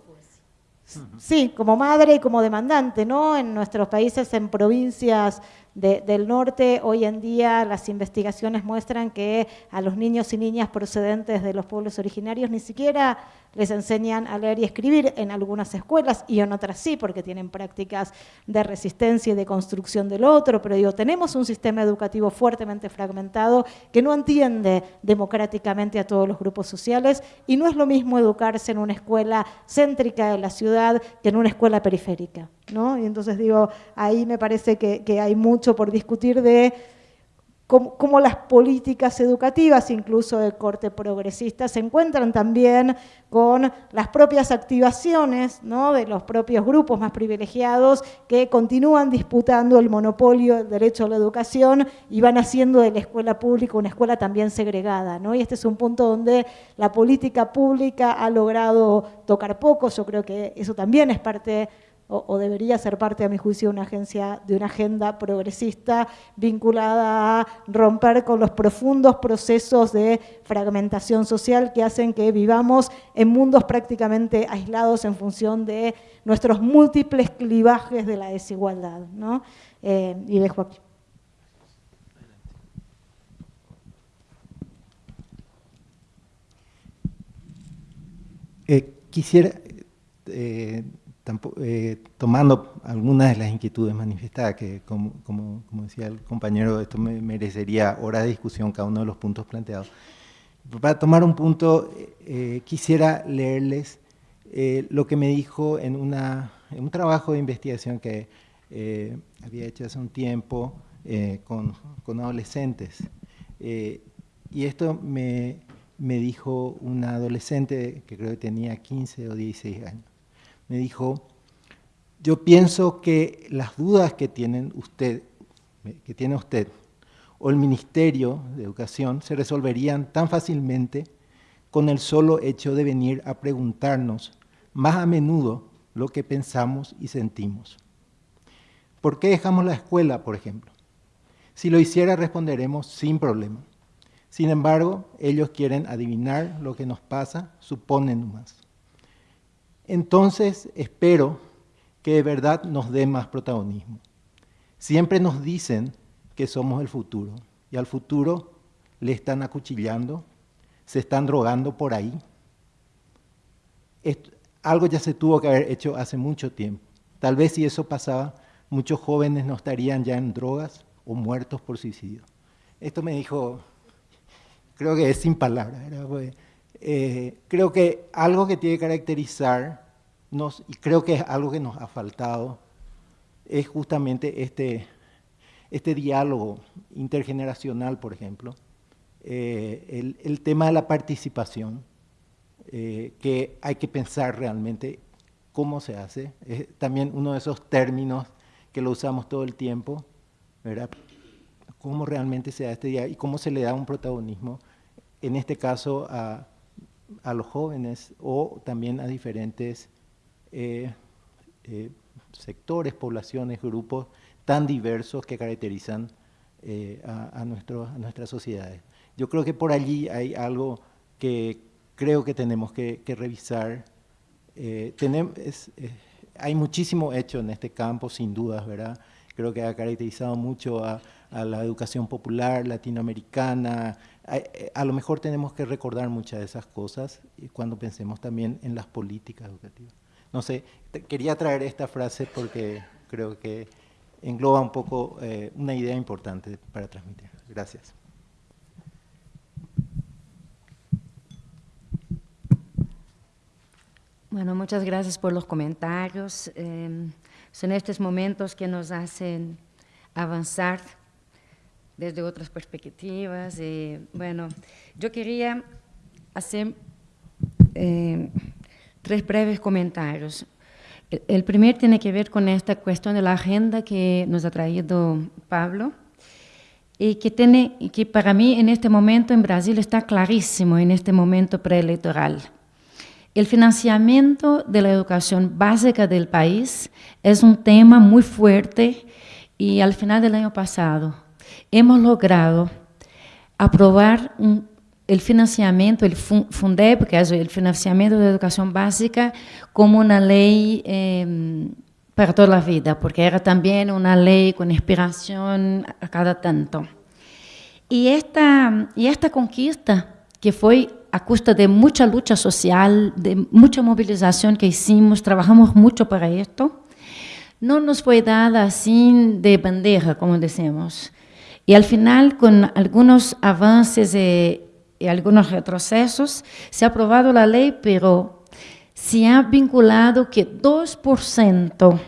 Sí, como madre y como demandante, ¿no? En nuestros países, en provincias del norte, hoy en día las investigaciones muestran que a los niños y niñas procedentes de los pueblos originarios ni siquiera les enseñan a leer y escribir en algunas escuelas y en otras sí, porque tienen prácticas de resistencia y de construcción del otro, pero digo, tenemos un sistema educativo fuertemente fragmentado que no entiende democráticamente a todos los grupos sociales y no es lo mismo educarse en una escuela céntrica de la ciudad que en una escuela periférica. ¿no? Y entonces digo, ahí me parece que, que hay mucho por discutir de cómo, las políticas educativas, incluso de corte progresista, se encuentran también con las propias activaciones de los propios grupos más privilegiados que continúan disputando el monopolio del derecho a la educación y van haciendo de la escuela pública una escuela también segregada. Y este es un punto donde la política pública ha logrado tocar poco, yo creo que eso también es parte o, debería ser parte, a mi juicio, de una, agencia, de una agenda progresista vinculada a romper con los profundos procesos de fragmentación social que hacen que vivamos en mundos prácticamente aislados en función de nuestros múltiples clivajes de la desigualdad. ¿no? Eh, y dejo aquí. Eh, quisiera eh, eh, tomando algunas de las inquietudes manifestadas, que como, decía el compañero, esto me merecería horas de discusión cada uno de los puntos planteados. Para tomar un punto, eh, quisiera leerles eh, lo que me dijo en, una, un trabajo de investigación que había hecho hace un tiempo con, con, adolescentes. y esto me, me dijo una adolescente que creo que tenía 15 o 16 años me dijo, yo pienso que las dudas que, usted, que tiene usted o el Ministerio de Educación se resolverían tan fácilmente con el solo hecho de venir a preguntarnos más a menudo lo que pensamos y sentimos. ¿Por qué dejamos la escuela, por ejemplo? Si lo hiciera, responderemos sin problema. Sin embargo, ellos quieren adivinar lo que nos pasa, suponen más entonces espero que de verdad nos dé más protagonismo. Siempre nos dicen que somos el futuro y al futuro le están acuchillando, se están drogando por ahí. algo ya se tuvo que haber hecho hace mucho tiempo. Tal vez si eso pasaba, muchos jóvenes no estarían ya en drogas o muertos por suicidio. Esto me dijo, creo que es sin palabras, eh, creo que algo que tiene que caracterizarnos, y creo que es algo que nos ha faltado, es justamente este, este diálogo intergeneracional, por ejemplo, eh, el, tema de la participación, eh, que hay que pensar realmente cómo se hace, es también uno de esos términos que lo usamos todo el tiempo, ¿verdad? cómo realmente se da este día y cómo se le da un protagonismo, en este caso a, a los jóvenes o también a diferentes eh, eh, sectores, poblaciones, grupos tan diversos que caracterizan eh, a, nuestras sociedades. Yo creo que por allí hay algo que creo que tenemos que, revisar. hay muchísimo hecho en este campo, sin dudas, ¿verdad? creo que ha caracterizado mucho a, la educación popular latinoamericana. A, lo mejor tenemos que recordar muchas de esas cosas cuando pensemos también en las políticas educativas. No sé, quería traer esta frase porque creo que engloba un poco eh, una idea importante para transmitir. Gracias. Bueno, muchas gracias por los comentarios. Em, son estos momentos que nos hacen avanzar desde otras perspectivas. Y, bueno, yo quería hacer em, tres breves comentarios. El, primero tiene que ver con esta cuestión de la agenda que nos ha traído Pablo y que, tiene, que para mí en este momento en Brasil está clarísimo, en este momento preelectoral. El financiamiento de la educación básica del país es un tema muy fuerte y al final del año pasado hemos logrado aprobar el financiamiento, el FUNDEP, que es el financiamiento de educación básica, como una ley em, para toda la vida, porque era también una ley con inspiración a cada tanto. Y esta, y esta conquista, que fue a costa de mucha lucha social, de mucha movilización que hicimos, trabajamos mucho para esto, no nos fue dada así de bandeja, como decimos. Y al final, con algunos avances y, y algunos retrocesos, se ha aprobado la ley, pero se ha vinculado que 2%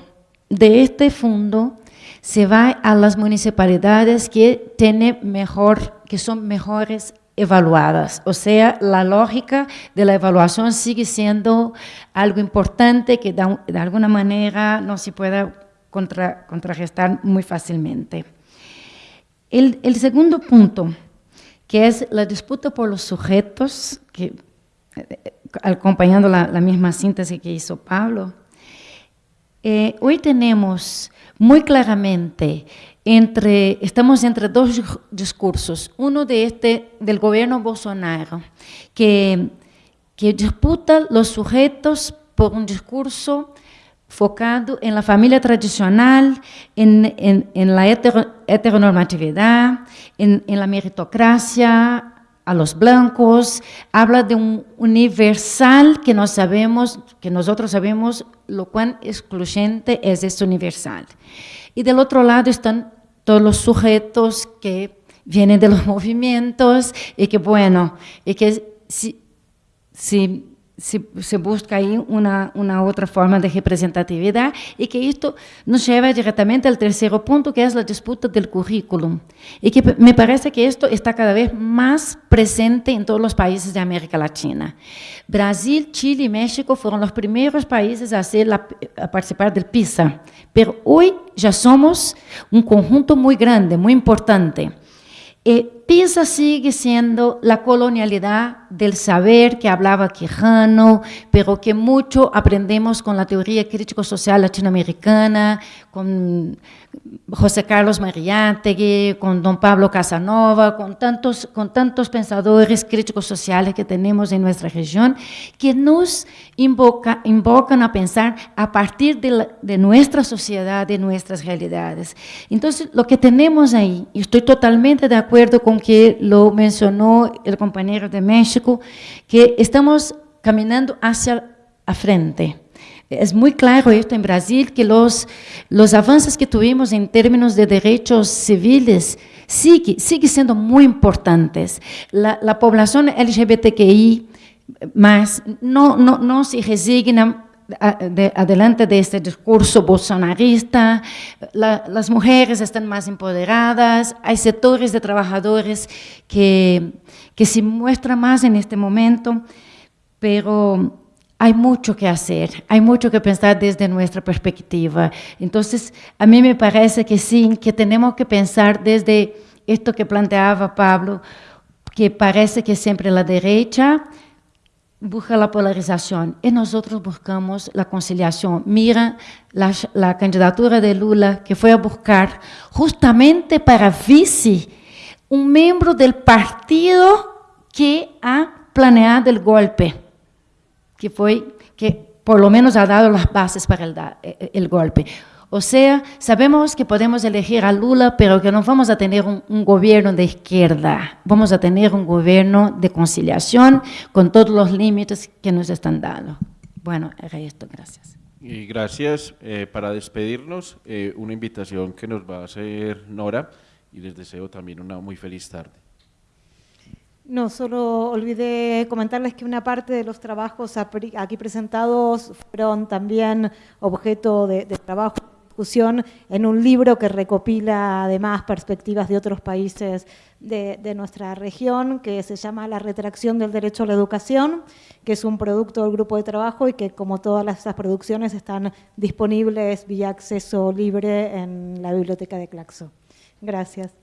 de este fondo se va a las municipalidades que, tienen mejor, que son mejores evaluadas. O sea, la lógica de la evaluación sigue siendo algo importante que de, alguna manera no se puede contrarrestar muy fácilmente. El, segundo punto, que es la disputa por los sujetos, que, acompañando la, misma síntesis que hizo Pablo, eh, hoy tenemos muy claramente entre, estamos entre dos discursos. Uno de este, del gobierno Bolsonaro, que, que disputa los sujetos por un discurso focado en la familia tradicional, en, en, en la heteronormatividad, en, en, la meritocracia a los blancos, habla de un universal que no sabemos, que nosotros sabemos lo cuán excluyente es este universal. Y del otro lado están todos los sujetos que vienen de los movimientos y que, bueno, y que si, si se, busca ahí una, una, otra forma de representatividad y que esto nos lleva directamente al tercer punto, que es la disputa del currículum. Y que me parece que esto está cada vez más presente en todos los países de América Latina. Brasil, Chile y México fueron los primeros países a, hacer a participar del PISA, pero hoy ya somos un conjunto muy grande, muy importante. Eh, PISA sigue siendo la colonialidad del saber que hablaba Quijano, pero que mucho aprendemos con la teoría crítico-social latinoamericana, con José Carlos Mariátegui, con don Pablo Casanova, con tantos, con tantos pensadores críticos sociales que tenemos en nuestra región, que nos invoca, invocan a pensar a partir de, de nuestra sociedad, de nuestras realidades. Entonces, lo que tenemos ahí, y estoy totalmente de acuerdo con que lo mencionó el compañero de México, que estamos caminando hacia la frente, es muy claro esto en Brasil, que los, los avances que tuvimos en términos de derechos civiles sigue, sigue siendo muy importantes. La, la población LGBTQI más no, no, no se resigna de, adelante de este discurso bolsonarista, la, las mujeres están más empoderadas, hay sectores de trabajadores que, que se muestran más en este momento, pero hay mucho que hacer, hay mucho que pensar desde nuestra perspectiva. Entonces, a mí me parece que sí, que tenemos que pensar desde esto que planteaba Pablo, que parece que siempre la derecha busca la polarización y nosotros buscamos la conciliación. Mira la, candidatura de Lula que fue a buscar justamente para vice un miembro del partido que ha planeado el golpe que fue que por lo menos ha dado las bases para el, eh, el golpe. O sea, sabemos que podemos elegir a Lula, pero que no vamos a tener un, un, gobierno de izquierda. Vamos a tener un gobierno de conciliación con todos los límites que nos están dando. Bueno, era esto. Gracias. Y gracias. Eh, para despedirnos, eh, una invitación que nos va a hacer Nora y les deseo también una muy feliz tarde. No, solo olvidé comentarles que una parte de los trabajos aquí presentados fueron también objeto de, de trabajo discusión en un libro que recopila además perspectivas de otros países de, de, nuestra región, que se llama La retracción del derecho a la educación, que es un producto del grupo de trabajo y que como todas estas producciones están disponibles vía acceso libre en la biblioteca de Claxo. Gracias.